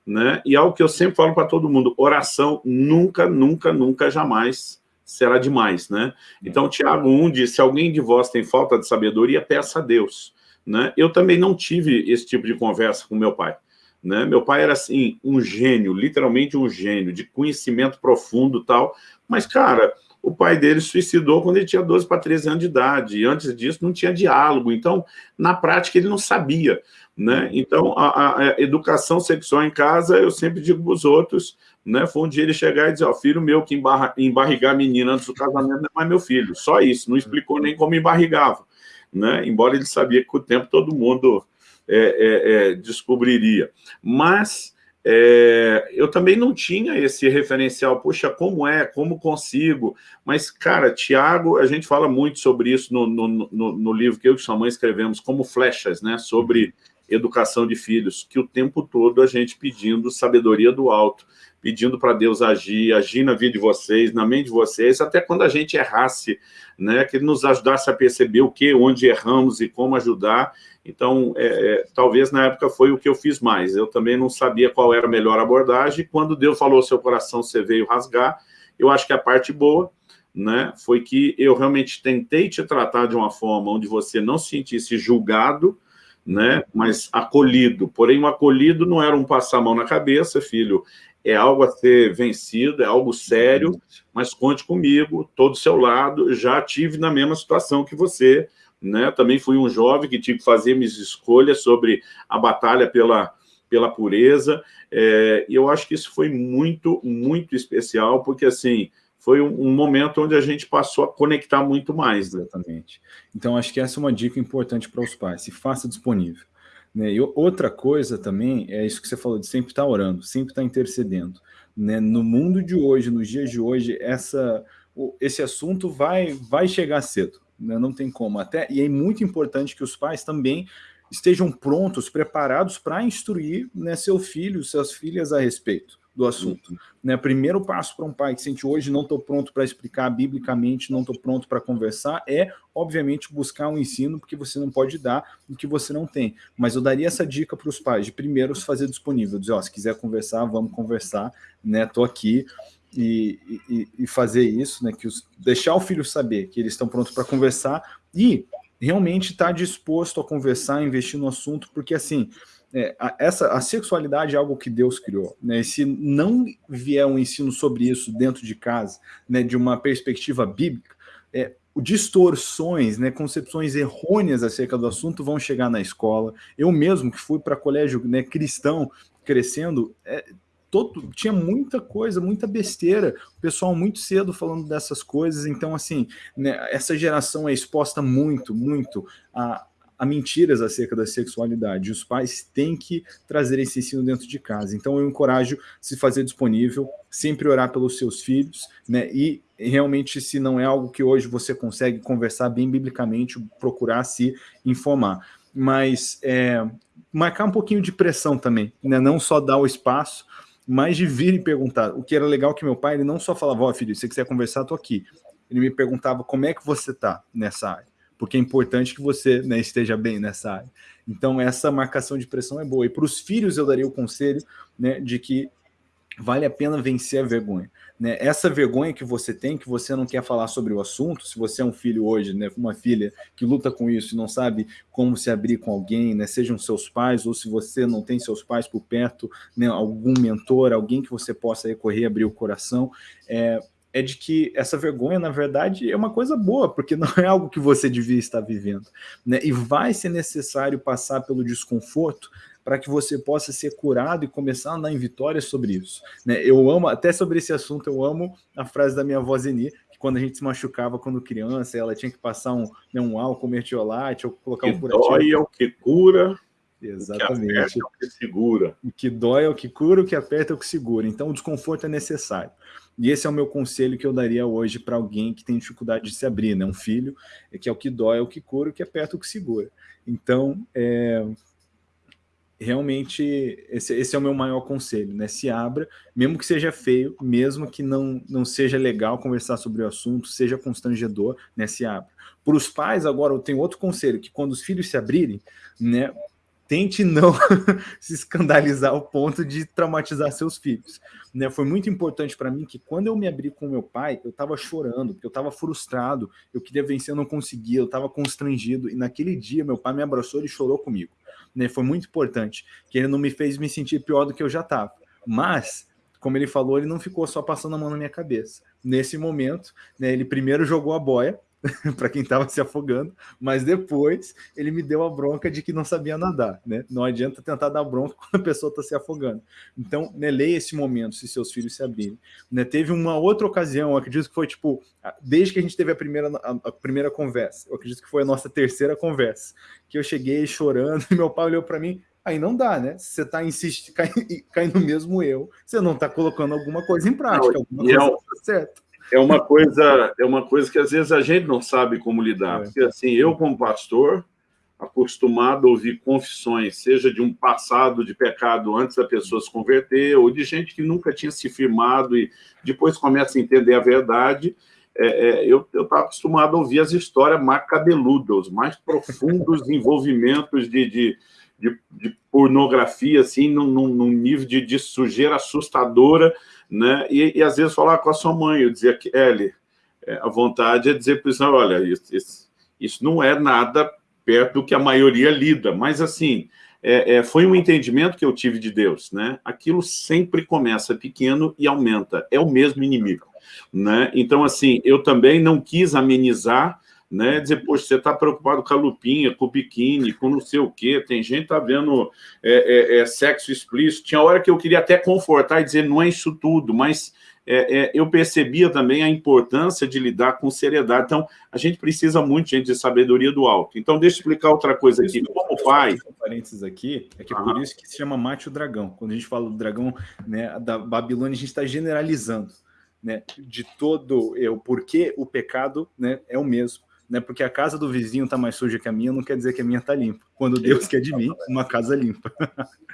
né? E algo que eu sempre falo para todo mundo, oração nunca, nunca, nunca, jamais será demais, né? Então, Tiago 1 diz, se alguém de vós tem falta de sabedoria, peça a Deus, né? Eu também não tive esse tipo de conversa com meu pai, né? Meu pai era, assim, um gênio, literalmente um gênio, de conhecimento profundo tal, mas, cara, o pai dele suicidou quando ele tinha 12 para 13 anos de idade, e antes disso não tinha diálogo, então, na prática, ele não sabia. Né? Então, a, a, educação sexual em casa, eu sempre digo para os outros, né? foi um dia ele chegar e dizer, ó, filho meu que embarra, embarrigar a menina antes do casamento não é mais meu filho, só isso, não explicou nem como embarrigava, né? embora ele sabia que com o tempo todo mundo é, é, é, descobriria. Mas é, eu também não tinha esse referencial, puxa, como é, como consigo, mas, cara, Tiago, a gente fala muito sobre isso no, no, no, no livro que eu e sua mãe escrevemos, como flechas, né, sobre educação de filhos, que o tempo todo a gente pedindo sabedoria do alto, pedindo para Deus agir, agir na vida de vocês, na mente de vocês, até quando a gente errasse, né, que ele nos ajudasse a perceber o que, onde erramos e como ajudar. Então, é, é, talvez na época foi o que eu fiz mais. Eu também não sabia qual era a melhor abordagem. Quando Deus falou, seu coração, você veio rasgar, eu acho que a parte boa né, foi que eu realmente tentei te tratar de uma forma onde você não se sentisse julgado, né, mas acolhido. Porém, o acolhido não era um passar a mão na cabeça, filho, é algo a ser vencido, é algo sério, mas conte comigo, estou do seu lado, já tive na mesma situação que você, né, também fui um jovem que tive que fazer minhas escolhas sobre a batalha pela, pela pureza, é, e eu acho que isso foi muito, muito especial, porque, assim, foi um, um, momento onde a gente passou a conectar muito mais. Né? Exatamente. Então, acho que essa é uma dica importante para os pais, se faça disponível. Né? E outra coisa também é isso que você falou, de sempre estar tá orando, sempre estar tá intercedendo. Né? No mundo de hoje, nos dias de hoje, essa, esse assunto vai, vai chegar cedo? Não tem como. Até, e é muito importante que os pais também estejam prontos, preparados para instruir né, seu filho, suas filhas a respeito do assunto. Uhum. Né? Primeiro passo para um pai que sente hoje não estou pronto para explicar biblicamente, não estou pronto para conversar, é, obviamente, buscar um ensino, porque você não pode dar o que você não tem. Mas eu daria essa dica para os pais, de primeiro se fazer disponível, dizer, ó, se quiser conversar, vamos conversar, né? Estou aqui. E, e, e, fazer isso, né? Que os, deixar o filho saber que eles estão prontos para conversar e realmente estar tá disposto a conversar, investir no assunto, porque assim, é, a, essa, a sexualidade é algo que Deus criou. Né? E se não vier um ensino sobre isso dentro de casa, né, de uma perspectiva bíblica, é, distorções, né, concepções errôneas acerca do assunto vão chegar na escola. Eu mesmo, que fui para colégio né, cristão, crescendo, é, todo, tinha muita coisa, muita besteira, o pessoal muito cedo falando dessas coisas, então assim, né, essa geração é exposta muito, muito a, a mentiras acerca da sexualidade. Os pais têm que trazer esse ensino dentro de casa. Então eu encorajo se fazer disponível, sempre orar pelos seus filhos, né? E realmente, se não é algo que hoje você consegue conversar bem biblicamente, procurar se informar. Mas é, marcar um pouquinho de pressão também, né? Não só dar o espaço, mas de vir e perguntar. O que era legal que meu pai, ele não só falava, ó oh, filho, se você quiser conversar, tô aqui. Ele me perguntava como é que você tá nessa área porque é importante que você né, esteja bem nessa área. Então, essa marcação de pressão é boa. E para os filhos, eu daria o conselho né, de que vale a pena vencer a vergonha. Né? Essa vergonha que você tem, que você não quer falar sobre o assunto, se você é um filho hoje, né, uma filha que luta com isso e não sabe como se abrir com alguém, né, sejam seus pais, ou se você não tem seus pais por perto, né, algum mentor, alguém que você possa recorrer, abrir o coração, é, é de que essa vergonha, na verdade, é uma coisa boa, porque não é algo que você devia estar vivendo. Né? E vai ser necessário passar pelo desconforto para que você possa ser curado e começar a andar em vitória sobre isso. Né? Eu amo, até sobre esse assunto, eu amo a frase da minha avó Zeni, que quando a gente se machucava quando criança, ela tinha que passar um, né, um álcool mertiolate ou colocar que um curativo. dói é o que cura, Exatamente. O que, é o que segura. O que dói é o que cura, o que aperta é o que segura. Então, o desconforto é necessário. E esse é o meu conselho que eu daria hoje para alguém que tem dificuldade de se abrir, né? Um filho, é que é o que dói, é o que cura, o que aperta, é o que segura. Então, é, realmente, esse, esse, é o meu maior conselho, né? Se abra, mesmo que seja feio, mesmo que não, não seja legal conversar sobre o assunto, seja constrangedor, né? Se abra. Para os pais, agora, eu tenho outro conselho, que quando os filhos se abrirem, né? tente não se escandalizar ao ponto de traumatizar seus filhos. Né? Foi muito importante para mim que quando eu me abri com meu pai, eu estava chorando, porque eu estava frustrado, eu queria vencer, eu não conseguia, eu estava constrangido, e naquele dia meu pai me abraçou e chorou comigo. Né? Foi muito importante, que ele não me fez me sentir pior do que eu já estava. Mas, como ele falou, ele não ficou só passando a mão na minha cabeça. Nesse momento, né, ele primeiro jogou a boia, para quem estava se afogando, mas depois ele me deu a bronca de que não sabia nadar, né? Não adianta tentar dar bronca quando a pessoa está se afogando. Então, né, leia esse momento, se seus filhos se abrirem. Né, teve uma outra ocasião, eu acredito que foi tipo, desde que a gente teve a primeira, a, a primeira conversa, eu acredito que foi a nossa terceira conversa, que eu cheguei chorando e meu pai olhou para mim, aí não dá, né? Você está insistindo, caindo no mesmo eu, você não está colocando alguma coisa em prática, alguma coisa não, tá certo é uma coisa é uma coisa que às vezes a gente não sabe como lidar. É. Porque assim, eu como pastor, acostumado a ouvir confissões, seja de um passado de pecado antes da pessoa se converter, ou de gente que nunca tinha se firmado e depois começa a entender a verdade, é, é, eu estava acostumado a ouvir as histórias mais cabeludas, os mais profundos envolvimentos de, de, de, de, pornografia, assim, num, num nível de, de, sujeira assustadora, né? E, e, às vezes falar com a sua mãe, eu dizia que, Ellie, é, a vontade é dizer para o olha, isso, isso, isso não é nada perto do que a maioria lida, mas assim, é, é, foi um entendimento que eu tive de Deus, né? Aquilo sempre começa pequeno e aumenta, é o mesmo inimigo, né? Então, assim, eu também não quis amenizar, né? Dizer, poxa, você está preocupado com a lupinha, com o biquíni, com não sei o quê, tem gente que tá vendo é, é, é, sexo explícito, tinha hora que eu queria até confortar e dizer, não é isso tudo, mas é, é, eu percebia também a importância de lidar com seriedade. Então, a gente precisa muito, gente, de sabedoria do alto. Então, deixa eu explicar outra coisa aqui. Como pai... Um parênteses aqui, é que é por isso que se chama mate o dragão. Quando a gente fala do dragão né, da Babilônia, a gente está generalizando né, de todo é, o porquê o pecado né, é o mesmo né? Porque a casa do vizinho está mais suja que a minha, não quer dizer que a minha está limpa. Quando Deus quer de mim, uma casa limpa.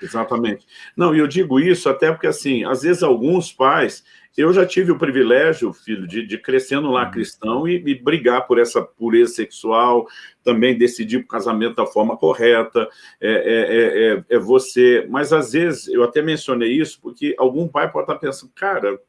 Exatamente. Não, e eu digo isso até porque, assim, às vezes alguns pais... Eu já tive o privilégio, filho, de, de crescendo lá uhum. cristão e, e, brigar por essa pureza sexual, também decidir o casamento da forma correta, é, é, é, é, você... Mas, às vezes, eu até mencionei isso porque algum pai pode estar pensando, cara,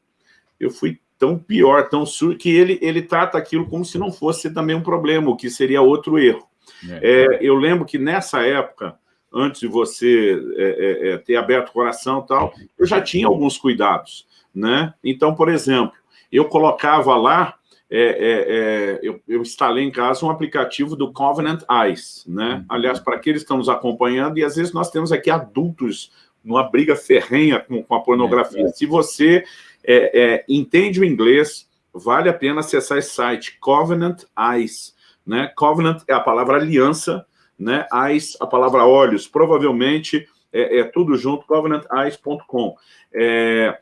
eu fui tão pior, tão sur que ele, ele trata aquilo como se não fosse também um problema, o que seria outro erro. É. É, eu lembro que nessa época, antes de você é, é, é ter aberto o coração e tal, eu já tinha alguns cuidados. Né? Então, por exemplo, eu colocava lá, é, eu, eu, instalei em casa um aplicativo do Covenant Eyes. Né? Uhum. Aliás, para aqueles que estão nos acompanhando, e às vezes nós temos aqui adultos numa briga ferrenha com, com a pornografia. Se você é, é, entende o inglês, vale a pena acessar esse site, Covenant Eyes. Né? Covenant é a palavra aliança, né? Eyes, a palavra olhos. Provavelmente é, é tudo junto, covenanteyes.com. É,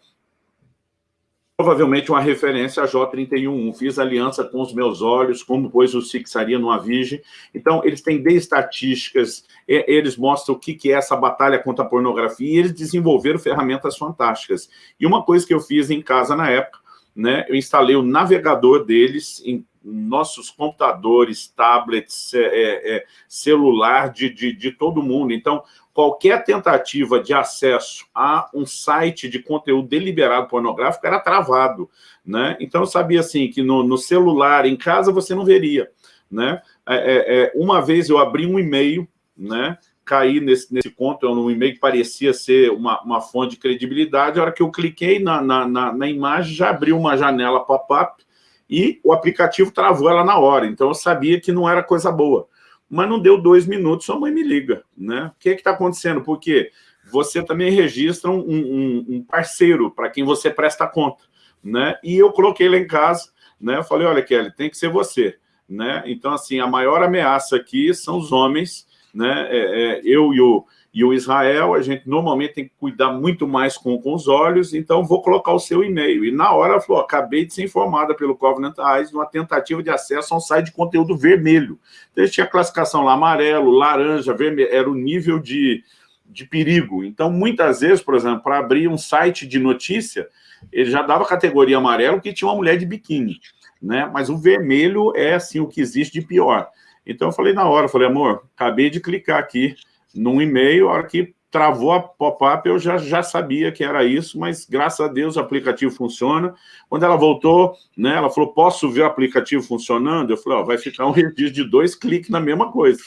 provavelmente uma referência a J31. Fiz aliança com os meus olhos, como pois os fixaria numa virgem. Então, eles têm de estatísticas, eles mostram o que é essa batalha contra a pornografia, e eles desenvolveram ferramentas fantásticas. E uma coisa que eu fiz em casa na época, né, eu instalei o navegador deles em nossos computadores, tablets, é, é, é, celular de, de, de todo mundo. Então, qualquer tentativa de acesso a um site de conteúdo deliberado pornográfico era travado. Né? Então, eu sabia assim, que no, no celular, em casa, você não veria. Né? É, é, é uma vez eu abri um e-mail, né? caí nesse, nesse conto, um e-mail que parecia ser uma, uma fonte de credibilidade, a hora que eu cliquei na, na, na, na imagem, já abriu uma janela pop-up, e o aplicativo travou ela na hora, então eu sabia que não era coisa boa. Mas não deu dois minutos, sua mãe me liga, né? O que está acontecendo? Porque você também registra um, um, um parceiro para quem você presta conta, né? E eu coloquei lá em casa, né? Eu falei, olha, Kelly, tem que ser você, né? Então, assim, a maior ameaça aqui são os homens, né? É, é, eu e o e o Israel, a gente normalmente tem que cuidar muito mais com, com os olhos, então vou colocar o seu e-mail. E na hora ela falou, acabei de ser informada pelo Covenant Eyes de uma tentativa de acesso a um site de conteúdo vermelho. Então, tinha classificação lá, amarelo, laranja, vermelho, era o nível de, de perigo. Então, muitas vezes, por exemplo, para abrir um site de notícia, ele já dava categoria amarelo que tinha uma mulher de biquíni, né? Mas o vermelho é, assim, o que existe de pior. Então, eu falei na hora, falei, amor, acabei de clicar aqui, num e-mail, a hora que travou a pop-up, eu já, já sabia que era isso, mas graças a Deus o aplicativo funciona. Quando ela voltou, né, ela falou, posso ver o aplicativo funcionando? Eu falei, vai ficar um registro de dois cliques na mesma coisa,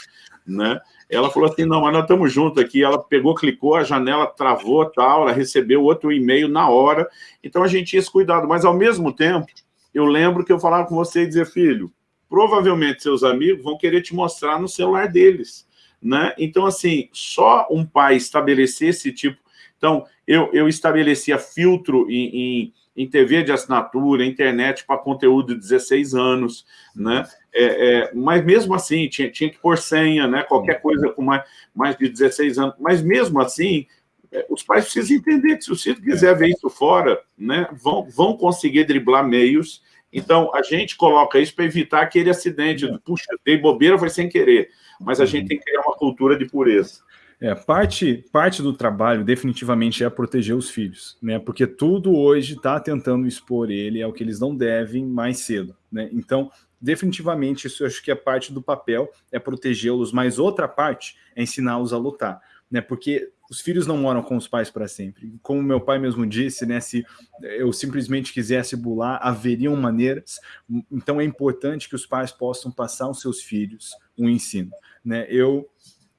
né? Ela falou assim, não, mas nós estamos juntos aqui. Ela pegou, clicou, a janela travou, tal, ela recebeu outro e-mail na hora. Então, a gente tinha esse cuidado. Mas, ao mesmo tempo, eu lembro que eu falava com você e dizia, filho, provavelmente seus amigos vão querer te mostrar no celular deles. Né? Então, assim, só um pai estabelecer esse tipo... Então, eu, eu estabelecia filtro em, em, em TV de assinatura, internet para conteúdo de 16 anos, né? É, é, mas mesmo assim, tinha, tinha que pôr senha, né? qualquer coisa com mais, mais de 16 anos. Mas mesmo assim, é, os pais precisam entender que se o filho quiser ver isso fora, né, vão, vão conseguir driblar meios Então, a gente coloca isso para evitar aquele acidente, puxa, dei bobeira, foi sem querer, mas a uhum. gente tem que criar uma cultura de pureza. É, parte, parte do trabalho definitivamente é proteger os filhos, né? Porque tudo hoje está tentando expor ele ao que eles não devem mais cedo, né? Então, definitivamente, isso eu acho que é parte do papel, é protegê-los, mas outra parte é ensiná-los a lutar, né? Porque os filhos não moram com os pais para sempre. Como meu pai mesmo disse, né? Se eu simplesmente quisesse bular, haveriam maneiras. Então, é importante que os pais possam passar aos seus filhos um ensino, né? Eu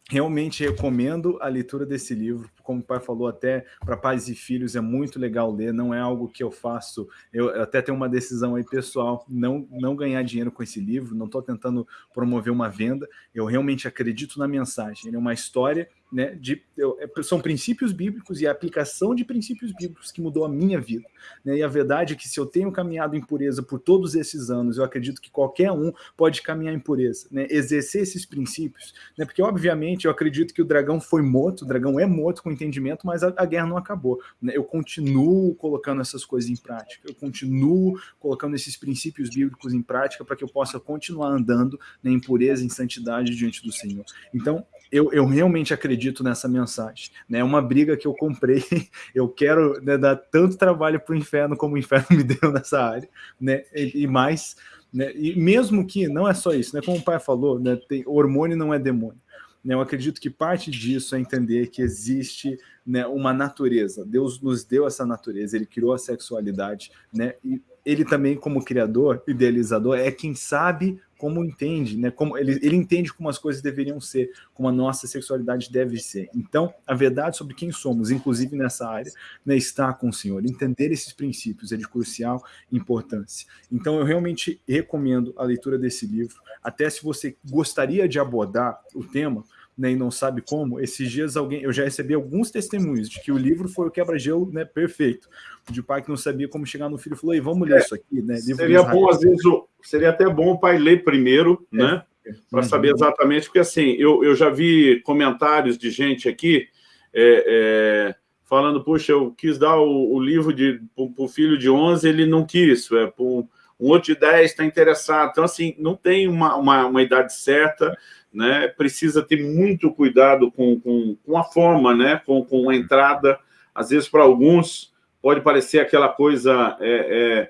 realmente recomendo a leitura desse livro, como o pai falou, até para pais e filhos é muito legal ler, não é algo que eu faço, eu até tenho uma decisão aí pessoal, não, não ganhar dinheiro com esse livro, não estou tentando promover uma venda, eu realmente acredito na mensagem, ele é uma história né, de, eu, é, são princípios bíblicos e a aplicação de princípios bíblicos que mudou a minha vida. Né? E a verdade é que se eu tenho caminhado em pureza por todos esses anos, eu acredito que qualquer um pode caminhar em pureza, né? exercer esses princípios, né? porque obviamente eu acredito que o dragão foi morto, o dragão é morto com entendimento, mas a, a guerra não acabou. Né? Eu continuo colocando essas coisas em prática, eu continuo colocando esses princípios bíblicos em prática para que eu possa continuar andando né, em pureza, em santidade diante do Senhor. Então, eu, eu realmente acredito nessa mensagem. Né? É uma briga que eu comprei, eu quero né, dar tanto trabalho para o inferno como o inferno me deu nessa área, né? e, e mais. Né? E mesmo que não é só isso, né? como o pai falou, né? Tem, hormônio não é demônio. Né? Eu acredito que parte disso é entender que existe né, uma natureza. Deus nos deu essa natureza, Ele criou a sexualidade, né? e ele também, como criador, idealizador, é quem sabe como entende, né? Como ele, ele entende como as coisas deveriam ser, como a nossa sexualidade deve ser. Então, a verdade sobre quem somos, inclusive nessa área, né, está com o Senhor. Entender esses princípios é de crucial importância. Então, eu realmente recomendo a leitura desse livro. Até se você gostaria de abordar o tema, né, e não sabe como, esses dias alguém, eu já recebi alguns testemunhos de que o livro foi o quebra-gelo né, perfeito. De pai que não sabia como chegar no filho falou: e vamos ler é, isso aqui, né? Seria bom, às vezes, seria até bom o pai ler primeiro, é, né? É, Para saber exatamente, porque assim, eu, eu já vi comentários de gente aqui é, é falando, puxa, eu quis dar o, o livro para o filho de 11, ele não quis, é, um, um outro de 10 está interessado. Então, assim, não tem uma, uma, uma idade certa, né, precisa ter muito cuidado com, com, com a forma, né, com, com a entrada. Às vezes, para alguns, pode parecer aquela coisa é, é,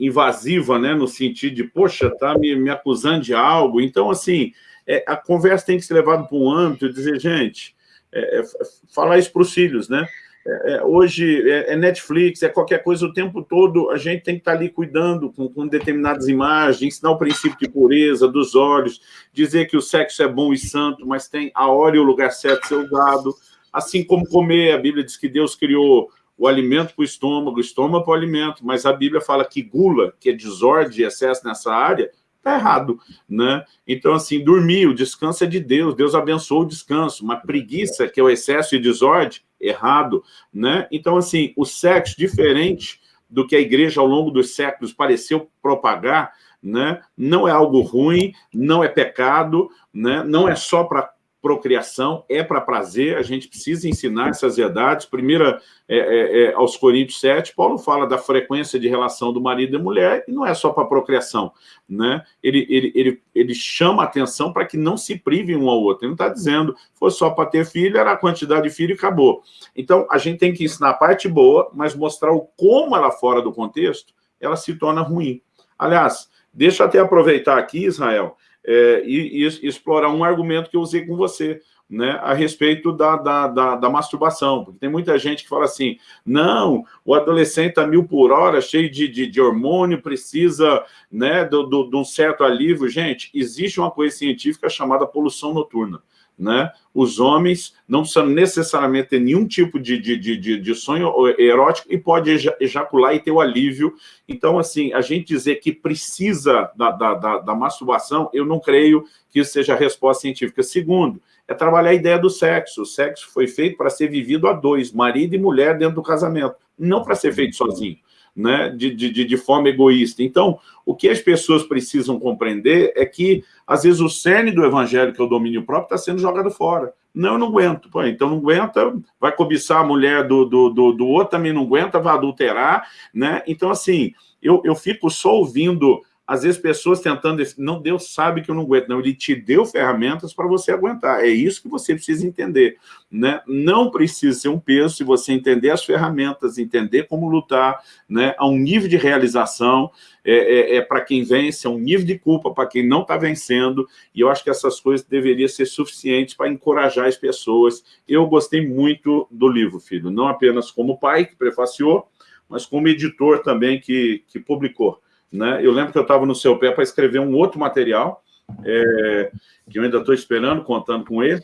invasiva, né, no sentido de, poxa, tá me, me acusando de algo. Então, assim, é, a conversa tem que ser levada para um âmbito e dizer, gente, é, é, falar isso para os filhos, né? É, é, hoje é, é, Netflix, é qualquer coisa o tempo todo, a gente tem que estar ali cuidando com, com, determinadas imagens, ensinar o princípio de pureza dos olhos, dizer que o sexo é bom e santo, mas tem a hora e o lugar certo ser usado, assim como comer, a Bíblia diz que Deus criou o alimento para o estômago, o estômago para o alimento, mas a Bíblia fala que gula, que é desordem e excesso nessa área, está errado, né? Então, assim, dormir, o descanso é de Deus, Deus abençoou o descanso, mas preguiça, que é o excesso e desordem, errado, né? Então, assim, o sexo, diferente do que a igreja ao longo dos séculos pareceu propagar, né? não é algo ruim, não é pecado, né? não é só para procriação, é para prazer, a gente precisa ensinar essas verdades. Primeira, é, é, é, aos Coríntios 7, Paulo fala da frequência de relação do marido e mulher, e não é só para procriação. Né? Ele, ele, ele, ele chama atenção para que não se privem um ao outro. Ele não está dizendo, foi só para ter filho, era a quantidade de filho e acabou. Então, a gente tem que ensinar a parte boa, mas mostrar o como ela, fora do contexto, ela se torna ruim. Aliás, deixa eu até aproveitar aqui, Israel, é, e, e, explorar um argumento que eu usei com você, né, a respeito da, da, da, da, masturbação, porque tem muita gente que fala assim, não, o adolescente está mil por hora, cheio de, de, de hormônio, precisa né, de, de, de um certo alívio. Gente, existe uma coisa científica chamada poluição noturna né? Os homens não precisam necessariamente ter nenhum tipo de, de, de, de sonho erótico e pode ejacular e ter o alívio. Então, assim, a gente dizer que precisa da, da, da, da masturbação, eu não creio que isso seja a resposta científica. Segundo, é trabalhar a ideia do sexo. O sexo foi feito para ser vivido a dois, marido e mulher dentro do casamento, não para ser feito sozinho né, de, de, de forma egoísta. Então, o que as pessoas precisam compreender é que, às vezes, o cerne do evangelho, que é o domínio próprio, está sendo jogado fora. Não, eu não aguento. Pô, então não aguenta, vai cobiçar a mulher do, do, do, do outro, também não aguenta, vai adulterar, né? Então, assim, eu, eu fico só ouvindo às vezes pessoas tentando, não, Deus sabe que eu não aguento, não, Ele te deu ferramentas para você aguentar, é isso que você precisa entender, né? Não precisa ser um peso se você entender as ferramentas, entender como lutar, né? A um nível de realização, é, é, é para quem vence, é um nível de culpa para quem não está vencendo, e eu acho que essas coisas deveriam ser suficientes para encorajar as pessoas. Eu gostei muito do livro, filho, não apenas como pai que prefaciou, mas como editor também que, que publicou. Né? Eu lembro que eu estava no seu pé para escrever um outro material, é, que eu ainda estou esperando, contando com ele,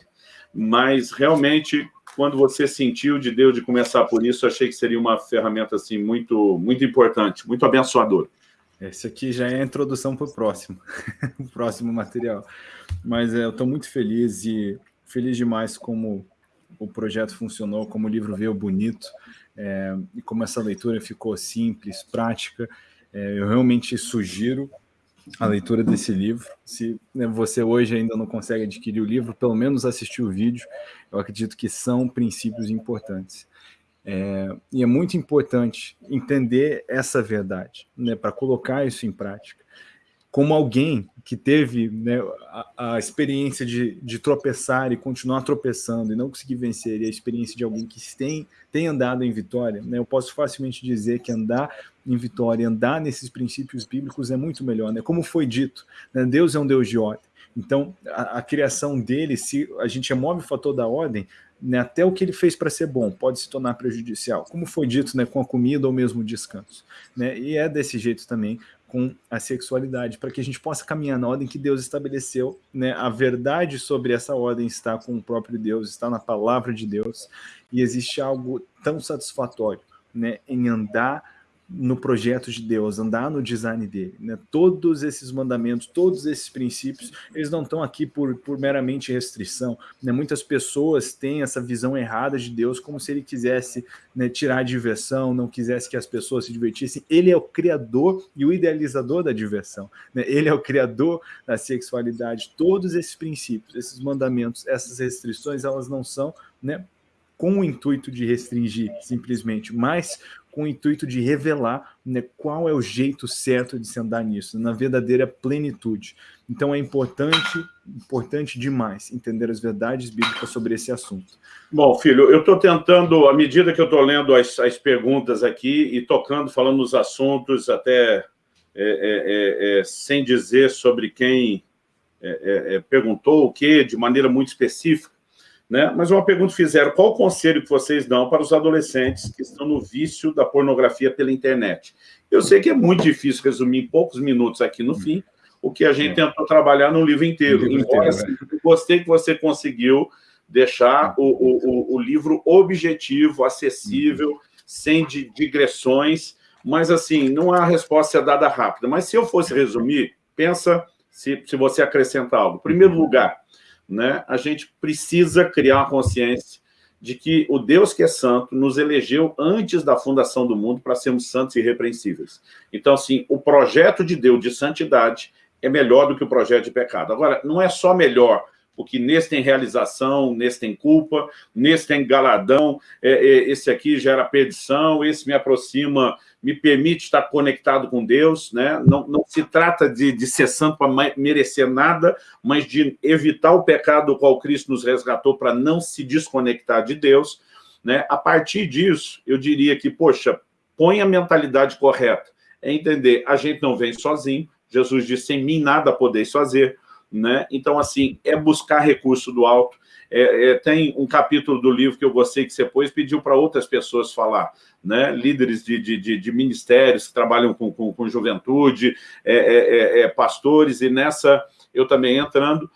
mas realmente, quando você sentiu de Deus de começar por isso, achei que seria uma ferramenta assim, muito, muito importante, muito abençoadora. Esse aqui já é a introdução para o próximo, o próximo material. Mas é, eu estou muito feliz e feliz demais como o projeto funcionou, como o livro veio bonito, é, e como essa leitura ficou simples, prática, eu realmente sugiro a leitura desse livro. Se né, você hoje ainda não consegue adquirir o livro, pelo menos assistir o vídeo, eu acredito que são princípios importantes. É, e é muito importante entender essa verdade, né, para colocar isso em prática como alguém que teve né, a, a, experiência de, de, tropeçar e continuar tropeçando e não conseguir vencer, e a experiência de alguém que tem, tem andado em vitória, né, eu posso facilmente dizer que andar em vitória, andar nesses princípios bíblicos é muito melhor. Né? Como foi dito, né, Deus é um Deus de ordem. Então, a, a criação dele, se a gente remove o fator da ordem, né, até o que ele fez para ser bom pode se tornar prejudicial, como foi dito né, com a comida ou mesmo o descanso. Né, e é desse jeito também com a sexualidade, para que a gente possa caminhar na ordem que Deus estabeleceu, né? A verdade sobre essa ordem está com o próprio Deus, está na palavra de Deus, e existe algo tão satisfatório, né, em andar no projeto de Deus, andar no design dele. Né? Todos esses mandamentos, todos esses princípios, eles não estão aqui por, por meramente restrição. Né? Muitas pessoas têm essa visão errada de Deus como se ele quisesse né, tirar a diversão, não quisesse que as pessoas se divertissem. Ele é o criador e o idealizador da diversão. Né? Ele é o criador da sexualidade. Todos esses princípios, esses mandamentos, essas restrições, elas não são né, com o intuito de restringir simplesmente, mas com o intuito de revelar né, qual é o jeito certo de se andar nisso, na verdadeira plenitude. Então é importante, importante demais entender as verdades bíblicas sobre esse assunto. Bom, filho, eu estou tentando, à medida que eu estou lendo as, as, perguntas aqui e tocando, falando nos assuntos, até é, é, é, é sem dizer sobre quem é, é, perguntou o que, de maneira muito específica, né? Mas uma pergunta fizeram, qual o conselho que vocês dão para os adolescentes que estão no vício da pornografia pela internet? Eu sei que é muito difícil resumir em poucos minutos aqui no fim, o que a gente é. tentou trabalhar no livro inteiro. livro Embora, inteiro, assim, gostei que você conseguiu deixar o, o, o livro objetivo, acessível, uhum. sem digressões, mas assim, não há resposta dada rápida. Mas se eu fosse resumir, pensa se, se você acrescentar algo. Em primeiro uhum. lugar, né, a gente precisa criar consciência de que o Deus que é santo nos elegeu antes da fundação do mundo para sermos santos e irrepreensíveis. Então, assim, o projeto de Deus de santidade é melhor do que o projeto de pecado. Agora, não é só melhor porque nesse tem realização, nesse tem culpa, nesse tem galadão, é, é, esse aqui gera perdição, esse me aproxima, me permite estar conectado com Deus, né? não, não se trata de, de ser santo para merecer nada, mas de evitar o pecado do qual Cristo nos resgatou para não se desconectar de Deus. Né? A partir disso, eu diria que, poxa, põe a mentalidade correta, é entender, a gente não vem sozinho, Jesus disse, sem mim nada podeis fazer, né? Então, assim, é buscar recurso do alto. É, é, tem um capítulo do livro que eu gostei que você pôs, pediu para outras pessoas falar, né? líderes de, de, de, ministérios que trabalham com, com, com juventude, é, é, é, é pastores, e nessa eu também entrando,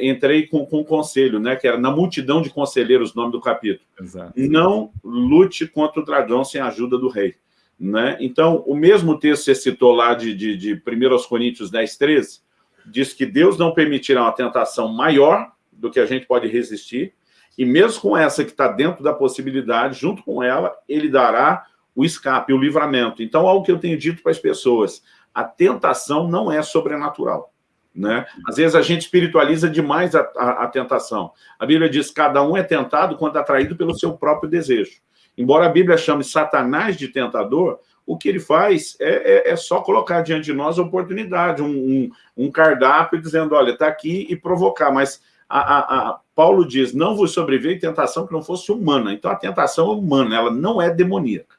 entrei com, com um conselho, né? que era na multidão de conselheiros, o nome do capítulo. Exato. Não lute contra o dragão sem a ajuda do rei. Né? Então, o mesmo texto que você citou lá de, de, de 1 Coríntios 10, 13, diz que Deus não permitirá uma tentação maior do que a gente pode resistir, e mesmo com essa que está dentro da possibilidade, junto com ela, ele dará o escape, o livramento. Então, algo que eu tenho dito para as pessoas, a tentação não é sobrenatural. Né? Às vezes a gente espiritualiza demais a, a, a, tentação. A Bíblia diz que cada um é tentado quando atraído pelo seu próprio desejo. Embora a Bíblia chame Satanás de tentador, o que ele faz é, é, é só colocar diante de nós a oportunidade, um, um, um cardápio dizendo, olha, está aqui e provocar. Mas a, a, Paulo diz, não vos sobreveio tentação que não fosse humana. Então a tentação é humana, ela não é demoníaca.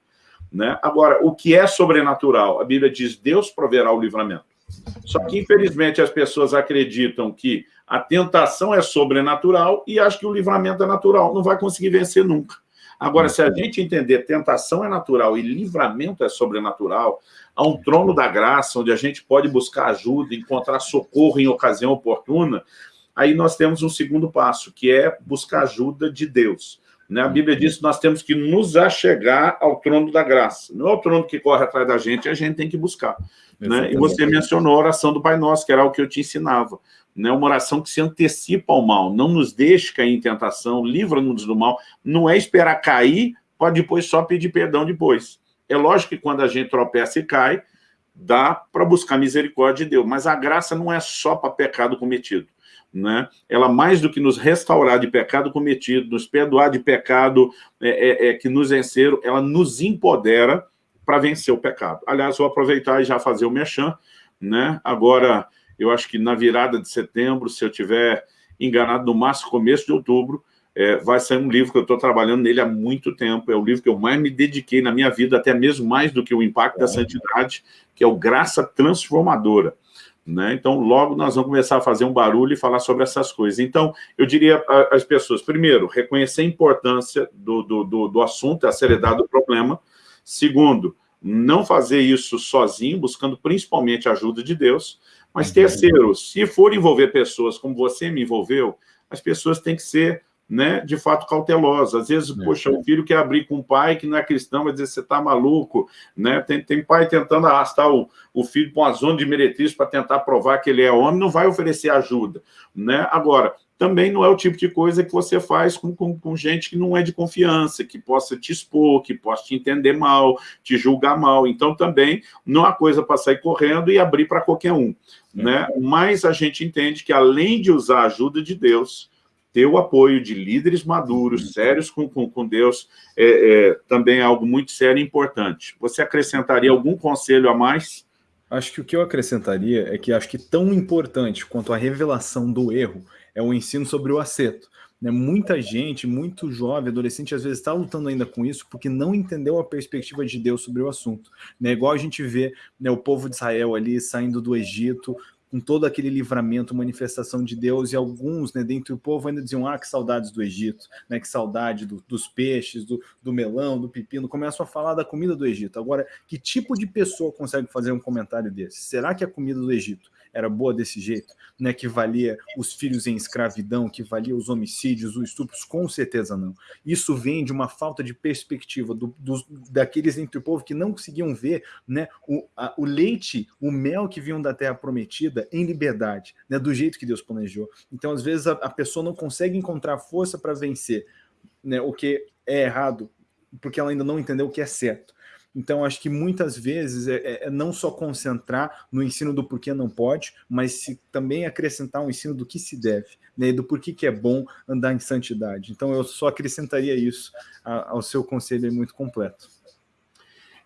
Né? Agora, o que é sobrenatural? A Bíblia diz, Deus proverá o livramento. Só que, infelizmente, as pessoas acreditam que a tentação é sobrenatural e acham que o livramento é natural. Não vai conseguir vencer nunca. Agora, se a gente entender tentação é natural e livramento é sobrenatural, há um trono da graça onde a gente pode buscar ajuda, encontrar socorro em ocasião oportuna, aí nós temos um segundo passo, que é buscar ajuda de Deus. Né? A Bíblia diz que nós temos que nos achegar ao trono da graça. Não é o trono que corre atrás da gente, a gente tem que buscar. Né? E você mencionou a oração do Pai Nosso, que era o que eu te ensinava. Né? Uma oração que se antecipa ao mal, não nos deixe cair em tentação, livra-nos do mal. Não é esperar cair, pode depois só pedir perdão depois. É lógico que quando a gente tropeça e cai, dá para buscar misericórdia de Deus, mas a graça não é só para pecado cometido né? ela mais do que nos restaurar de pecado cometido, nos perdoar de pecado é, é, é que nos venceram, ela nos empodera para vencer o pecado. Aliás, vou aproveitar e já fazer o mechan, né? agora, eu acho que na virada de setembro, se eu tiver enganado, no máximo começo de outubro, é, vai sair um livro que eu estou trabalhando nele há muito tempo, é o livro que eu mais me dediquei na minha vida, até mesmo mais do que o Impacto da Santidade, que é o Graça Transformadora. Né? Então, logo nós vamos começar a fazer um barulho e falar sobre essas coisas. Então, eu diria às pessoas, primeiro, reconhecer a importância do, do, do, do assunto, a seriedade do problema. Segundo, não fazer isso sozinho, buscando principalmente a ajuda de Deus. Mas uhum. terceiro, se for envolver pessoas como você me envolveu, as pessoas têm que ser né, de fato cautelosa. Às vezes, é. poxa, o filho quer abrir com um pai que não é cristão, vai dizer, você está maluco, né? Tem, tem pai tentando arrastar o, o filho para uma zona de meretriz para tentar provar que ele é homem, não vai oferecer ajuda, né? Agora, também não é o tipo de coisa que você faz com, com, com, gente que não é de confiança, que possa te expor, que possa te entender mal, te julgar mal. Então, também não há coisa para sair correndo e abrir para qualquer um. É. Né? Mas a gente entende que, além de usar a ajuda de Deus, ter o apoio de líderes maduros, uhum. sérios com, com, com Deus, é, é, também é algo muito sério e importante. Você acrescentaria algum conselho a mais? Acho que o que eu acrescentaria é que acho que tão importante quanto a revelação do erro é o ensino sobre o acerto. Né? Muita gente, muito jovem, adolescente, às vezes está lutando ainda com isso porque não entendeu a perspectiva de Deus sobre o assunto. Né? Igual a gente vê né, o povo de Israel ali saindo do Egito, com todo aquele livramento, manifestação de Deus, e alguns, né, dentro do povo ainda diziam, ah, que saudades do Egito, né, que saudade do, dos peixes, do, do melão, do pepino, começam a falar da comida do Egito. Agora, que tipo de pessoa consegue fazer um comentário desse? Será que a comida do Egito era boa desse jeito, né, que valia os filhos em escravidão, que valia os homicídios, os estupros, com certeza não. Isso vem de uma falta de perspectiva do, dos, daqueles entre o povo que não conseguiam ver né, o, a, o leite, o mel que vinham da terra prometida em liberdade, né, do jeito que Deus planejou. Então, às vezes, a, a pessoa não consegue encontrar força para vencer né, o que é errado, porque ela ainda não entendeu o que é certo. Então, acho que muitas vezes é, é, é, não só concentrar no ensino do porquê não pode, mas se, também acrescentar um ensino do que se deve, né, do porquê que é bom andar em santidade. Então, eu só acrescentaria isso a, ao seu conselho muito completo.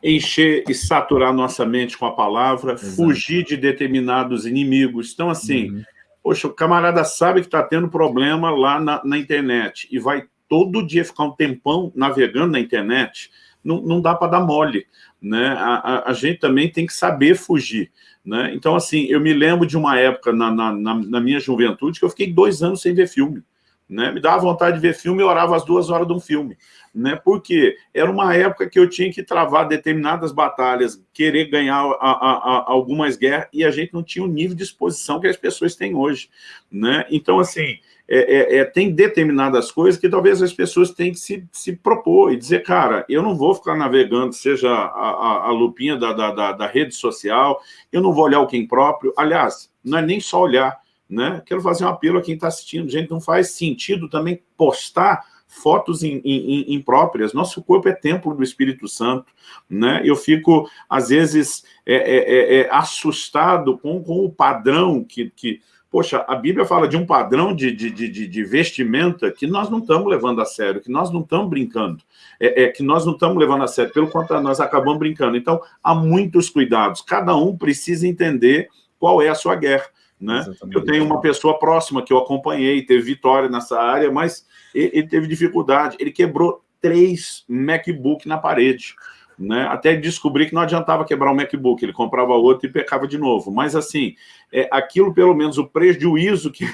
Encher e saturar nossa mente com a palavra, Exato. fugir de determinados inimigos. Então, assim, uhum. poxa, o camarada sabe que está tendo problema lá na, na internet e vai todo dia ficar um tempão navegando na internet, não, não dá para dar mole. Né? A, a, a, gente também tem que saber fugir. Né? Então, assim, eu me lembro de uma época na, na, na minha juventude que eu fiquei dois anos sem ver filme. Né? Me dava vontade de ver filme e orava as duas horas de um filme. Né? Porque era uma época que eu tinha que travar determinadas batalhas, querer ganhar a, a, a, algumas guerras, e a gente não tinha o nível de exposição que as pessoas têm hoje. Né? Então, assim, é, é, é, tem determinadas coisas que talvez as pessoas têm que se, se propor e dizer, cara, eu não vou ficar navegando, seja a, a, a lupinha da, da, da, rede social, eu não vou olhar o quem próprio. Aliás, não é nem só olhar, né? Quero fazer um apelo a quem está assistindo. Gente, não faz sentido também postar fotos impróprias. Nosso corpo é templo do Espírito Santo, né? Eu fico, às vezes, é, é, é, é assustado com, com o padrão que, que Poxa, a Bíblia fala de um padrão de, de, de, de vestimenta que nós não estamos levando a sério, que nós não estamos brincando, é, é, que nós não estamos levando a sério, pelo contrário, nós acabamos brincando. Então, há muitos cuidados. Cada um precisa entender qual é a sua guerra. Né? Eu tenho uma pessoa próxima que eu acompanhei, teve vitória nessa área, mas ele, ele teve dificuldade. Ele quebrou três MacBook na parede né? Até descobrir que não adiantava quebrar um MacBook, ele comprava outro e pecava de novo. Mas, assim, é, aquilo, pelo menos, o prejuízo que,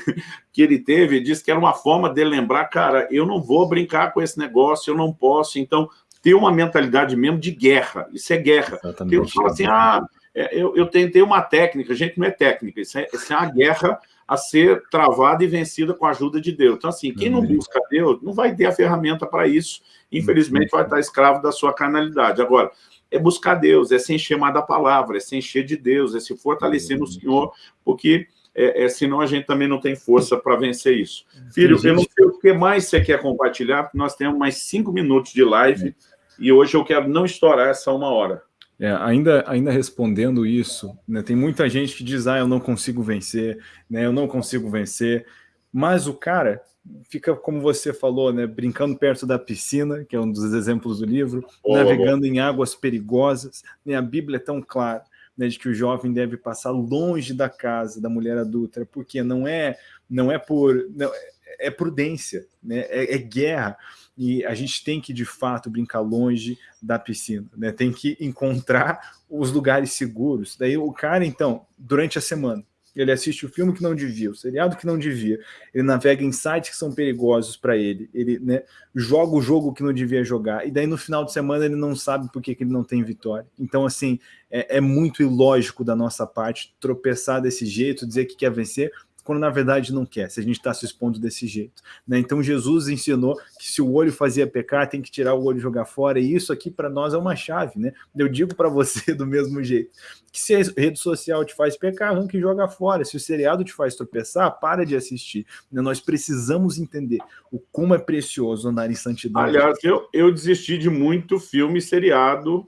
que ele teve, disse que era uma forma de lembrar, cara, eu não vou brincar com esse negócio, eu não posso. Então, ter uma mentalidade mesmo de guerra. Isso é guerra. Exatamente. Eu falo assim, ah, é, eu, eu tentei uma técnica. Gente, não é técnica, isso é, isso é uma guerra a ser travada e vencida com a ajuda de Deus. Então, assim, quem não uhum. busca Deus não vai ter a ferramenta para isso. Infelizmente, vai estar escravo da sua carnalidade. Agora, é buscar Deus, é se encher mais da palavra, é se encher de Deus, é se fortalecer no Senhor, porque é, é, senão a gente também não tem força para vencer isso. Filho, eu não sei o que mais você quer compartilhar, porque nós temos mais cinco minutos de live e hoje eu quero não estourar essa uma hora. É, ainda, ainda respondendo isso, né, tem muita gente que diz, ah, eu não consigo vencer, né, eu não consigo vencer, mas o cara fica, como você falou, né, brincando perto da piscina, que é um dos exemplos do livro, oh, navegando oh. em águas perigosas, né, a Bíblia é tão clara, né, de que o jovem deve passar longe da casa da mulher adulta, porque não é, não é por... Não, é prudência, né, é, é guerra, e a gente tem que, de fato, brincar longe da piscina, né? Tem que encontrar os lugares seguros. Daí o cara, então, durante a semana, ele assiste o filme que não devia, o seriado que não devia, ele navega em sites que são perigosos para ele, ele né, joga o jogo que não devia jogar, e daí no final de semana ele não sabe por que, que ele não tem vitória. Então, assim, é, é muito ilógico da nossa parte tropeçar desse jeito, dizer que quer vencer, quando na verdade não quer, se a gente está se expondo desse jeito. Né? Então Jesus ensinou que se o olho fazia pecar, tem que tirar o olho e jogar fora, e isso aqui para nós é uma chave. Né? Eu digo para você do mesmo jeito, que se a rede social te faz pecar, arranca e joga fora. Se o seriado te faz tropeçar, para de assistir. Né? Nós precisamos entender o como é precioso andar em santidade. Aliás, eu, eu desisti de muito filme seriado,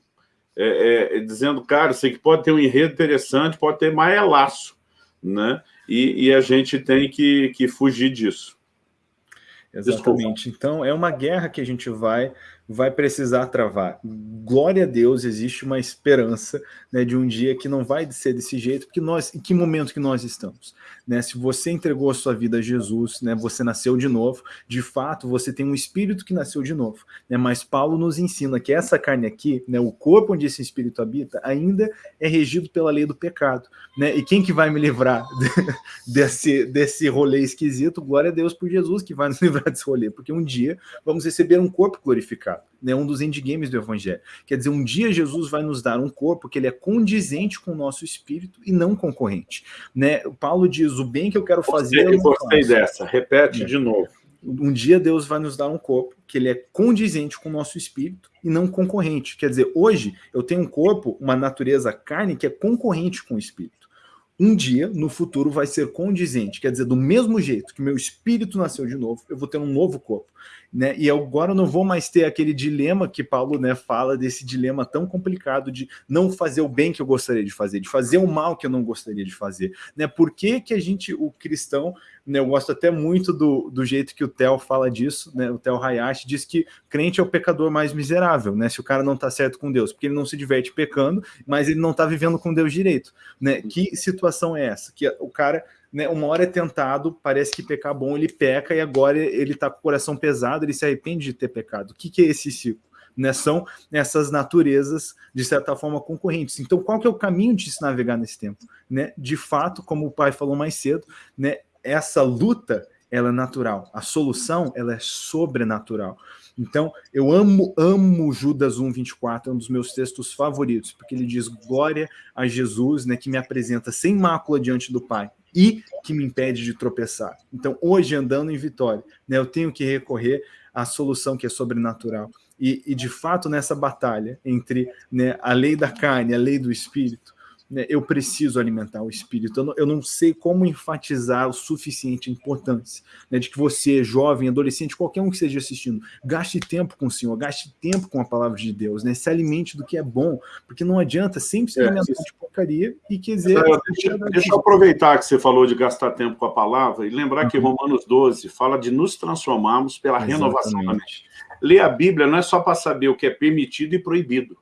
é, é, dizendo, cara, sei que pode ter um enredo interessante, pode ter mais é laço, né? e, e a gente tem que, que fugir disso. Exatamente. Desculpa. Então, é uma guerra que a gente vai vai precisar travar. Glória a Deus, existe uma esperança né, de um dia que não vai ser desse jeito, porque nós, em que momento que nós estamos? Né? Se você entregou a sua vida a Jesus, né, você nasceu de novo, de fato, você tem um espírito que nasceu de novo. Né? Mas Paulo nos ensina que essa carne aqui, né, o corpo onde esse espírito habita, ainda é regido pela lei do pecado. Né? E quem que vai me livrar desse, desse rolê esquisito? Glória a Deus por Jesus que vai nos livrar desse rolê, porque um dia vamos receber um corpo glorificado né, um dos endgames do evangelho. Quer dizer, um dia Jesus vai nos dar um corpo que ele é condizente com o nosso espírito e não concorrente. Né? O Paulo diz, o bem que eu quero fazer... Eu gostei dessa, repete é. de novo. Um dia Deus vai nos dar um corpo que ele é condizente com o nosso espírito e não concorrente. Quer dizer, hoje eu tenho um corpo, uma natureza carne que é concorrente com o espírito um dia, no futuro, vai ser condizente. Quer dizer, do mesmo jeito que meu espírito nasceu de novo, eu vou ter um novo corpo né? E agora eu não vou mais ter aquele dilema que Paulo né, fala desse dilema tão complicado de não fazer o bem que eu gostaria de fazer, de fazer o mal que eu não gostaria de fazer, né? Por que, que a gente, o cristão, né, eu gosto até muito do, do jeito que o Theo fala disso, né? O Theo Hayashi diz que crente é o pecador mais miserável, né? Se o cara não está certo com Deus, porque ele não se diverte pecando, mas ele não está vivendo com Deus direito, né? Que situação é essa? Que o cara né, uma hora é tentado, parece que pecar bom, ele peca e agora ele está com o coração pesado, ele se arrepende de ter pecado. O que, que é esse ciclo? Né, são essas naturezas, de certa forma, concorrentes. Então, qual que é o caminho de se navegar nesse tempo? Né? De fato, como o pai falou mais cedo, né, essa luta ela é natural, a solução ela é sobrenatural. Então, eu amo, amo Judas 1,24, é um dos meus textos favoritos, porque ele diz glória a Jesus, né, que me apresenta sem mácula diante do Pai e que me impede de tropeçar. Então, hoje, andando em vitória, né, eu tenho que recorrer à solução que é sobrenatural. E, e de fato, nessa batalha entre né, a lei da carne e a lei do espírito, né, eu preciso alimentar o espírito. Eu não, eu não, sei como enfatizar o suficiente a importância né, de que você, jovem, adolescente, qualquer um que esteja assistindo, gaste tempo com o Senhor, gaste tempo com a palavra de Deus, né, se alimente do que é bom, porque não adianta sempre se é, alimentar é, de porcaria e quiser. deixa, deixa eu aproveitar que você falou de gastar tempo com a palavra e lembrar uhum. que Romanos 12 fala de nos transformarmos pela Exatamente. renovação da mente. Ler a Bíblia não é só para saber o que é permitido e proibido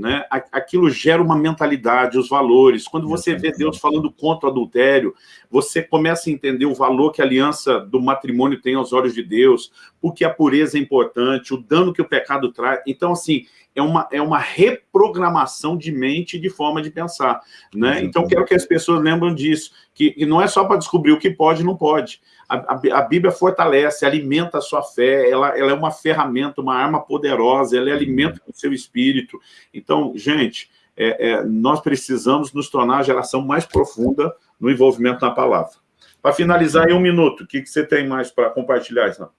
né? aquilo gera uma mentalidade, os valores. Quando você vê Deus falando contra o adultério, você começa a entender o valor que a aliança do matrimônio tem aos olhos de Deus, porque a pureza é importante, o dano que o pecado traz. Então, assim, é uma, é uma reprogramação de mente e de forma de pensar. Né? Então, quero que as pessoas lembrem disso, que, que não é só para descobrir o que pode e não pode. A, a, a, Bíblia fortalece, alimenta a sua fé, ela, ela é uma ferramenta, uma arma poderosa, ela é alimento o seu espírito. Então, gente, é, é, nós precisamos nos tornar a geração mais profunda no envolvimento na palavra. Para finalizar em um minuto, o que, que você tem mais para compartilhar, Islam?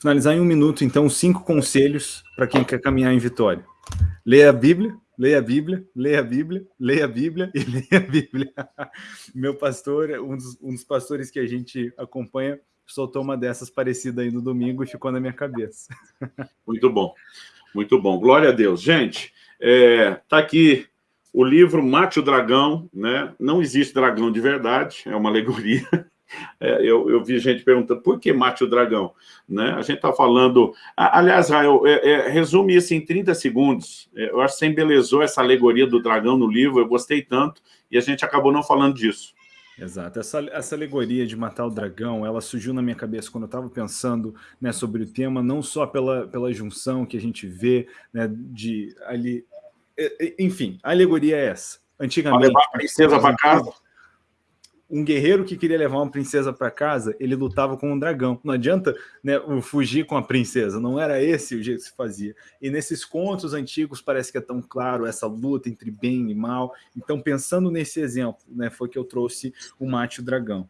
Finalizar em um minuto, então, cinco conselhos para quem quer caminhar em vitória. Leia a Bíblia, leia a Bíblia, leia a Bíblia, leia a Bíblia e leia a Bíblia. Meu pastor, um dos, um dos pastores que a gente acompanha, soltou uma dessas parecida aí no domingo e ficou na minha cabeça. Muito bom, muito bom. Glória a Deus. Gente, é, tá aqui o livro Mate o Dragão, né? Não existe dragão de verdade, é uma alegoria. É, eu, eu, vi gente perguntando por que mate o dragão? Né? A gente está falando... Aliás, Rael, é, é, resume isso em 30 segundos. É, eu acho que você embelezou essa alegoria do dragão no livro, eu gostei tanto, e a gente acabou não falando disso. Exato. Essa, essa alegoria de matar o dragão, ela surgiu na minha cabeça quando eu estava pensando né, sobre o tema, não só pela, pela junção que a gente vê né, de ali... Enfim, a alegoria é essa. Antigamente... Pra levar a princesa para casa um guerreiro que queria levar uma princesa para casa, ele lutava com um dragão. Não adianta né, fugir com a princesa, não era esse o jeito que se fazia. E nesses contos antigos parece que é tão claro essa luta entre bem e mal. Então, pensando nesse exemplo, né, foi que eu trouxe o Mate o Dragão.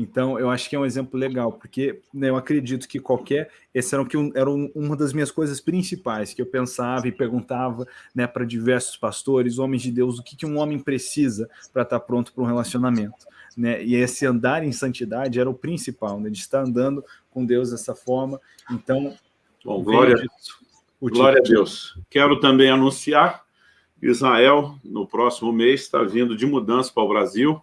Então, eu acho que é um exemplo legal, porque né, eu acredito que qualquer... Essa era, que era uma das minhas coisas principais, que eu pensava e perguntava né, para diversos pastores, homens de Deus, o que, que um homem precisa para estar tá pronto para um relacionamento. Né? E esse andar em santidade era o principal, né? de estar andando com Deus dessa forma. Então, Bom, glória, disso, glória a Deus. Quero também anunciar Israel, no próximo mês, está vindo de mudança para o Brasil,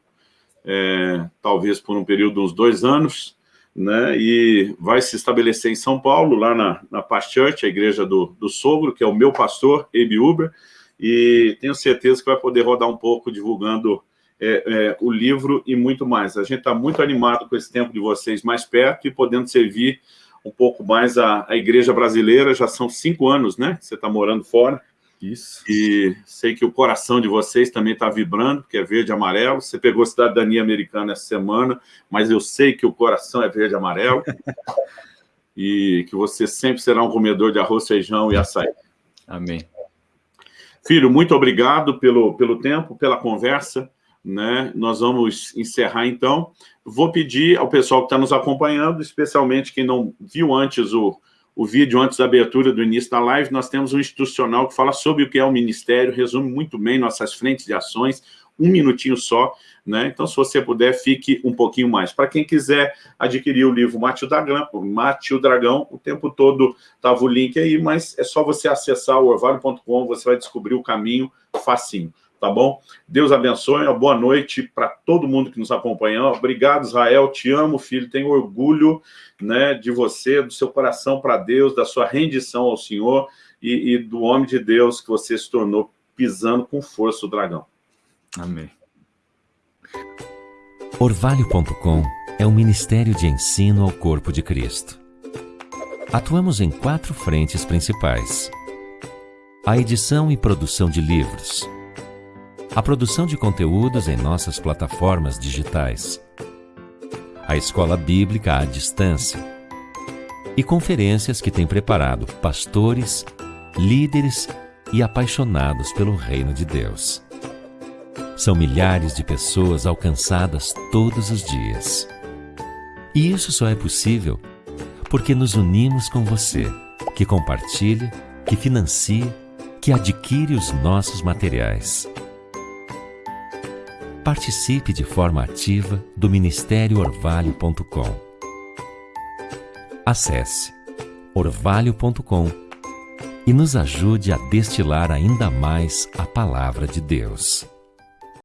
é, talvez por um período de uns dois anos, né, e vai se estabelecer em São Paulo, lá na, na Past Church, a igreja do, do sogro, que é o meu pastor, Ebi Uber, e tenho certeza que vai poder rodar um pouco divulgando é, é, o livro e muito mais. A gente está muito animado com esse tempo de vocês mais perto e podendo servir um pouco mais a, a igreja brasileira, já são cinco anos, né, você está morando fora, isso. E sei que o coração de vocês também está vibrando, porque é verde e amarelo. Você pegou cidadania americana essa semana, mas eu sei que o coração é verde e amarelo. e que você sempre será um comedor de arroz, feijão e açaí. Amém. Filho, muito obrigado pelo, pelo tempo, pela conversa. Né? Nós vamos encerrar, então. Vou pedir ao pessoal que está nos acompanhando, especialmente quem não viu antes o, o vídeo antes da abertura do início da live, nós temos um institucional que fala sobre o que é o Ministério, resume muito bem nossas frentes de ações, um minutinho só, né? Então, se você puder, fique um pouquinho mais. Para quem quiser adquirir o livro Mate o Dragão, Mate o Dragão, o tempo todo estava o link aí, mas é só você acessar o orvalho.com, você vai descobrir o caminho facinho tá bom? Deus abençoe, uma boa noite para todo mundo que nos acompanha. Obrigado, Israel, te amo, filho, tenho orgulho né, de você, do seu coração para Deus, da sua rendição ao Senhor e, e, do homem de Deus que você se tornou pisando com força o dragão. Amém. Orvalho.com é um ministério de ensino ao corpo de Cristo. Atuamos em quatro frentes principais. A edição e produção de livros, a produção de conteúdos em nossas plataformas digitais, a escola bíblica à distância e conferências que tem preparado pastores, líderes e apaixonados pelo reino de Deus. São milhares de pessoas alcançadas todos os dias. E isso só é possível porque nos unimos com você, que compartilha, que financia, que adquire os nossos materiais. Participe de forma ativa do Ministério Orvalho.com. Acesse orvalho.com e nos ajude a destilar ainda mais a palavra de Deus.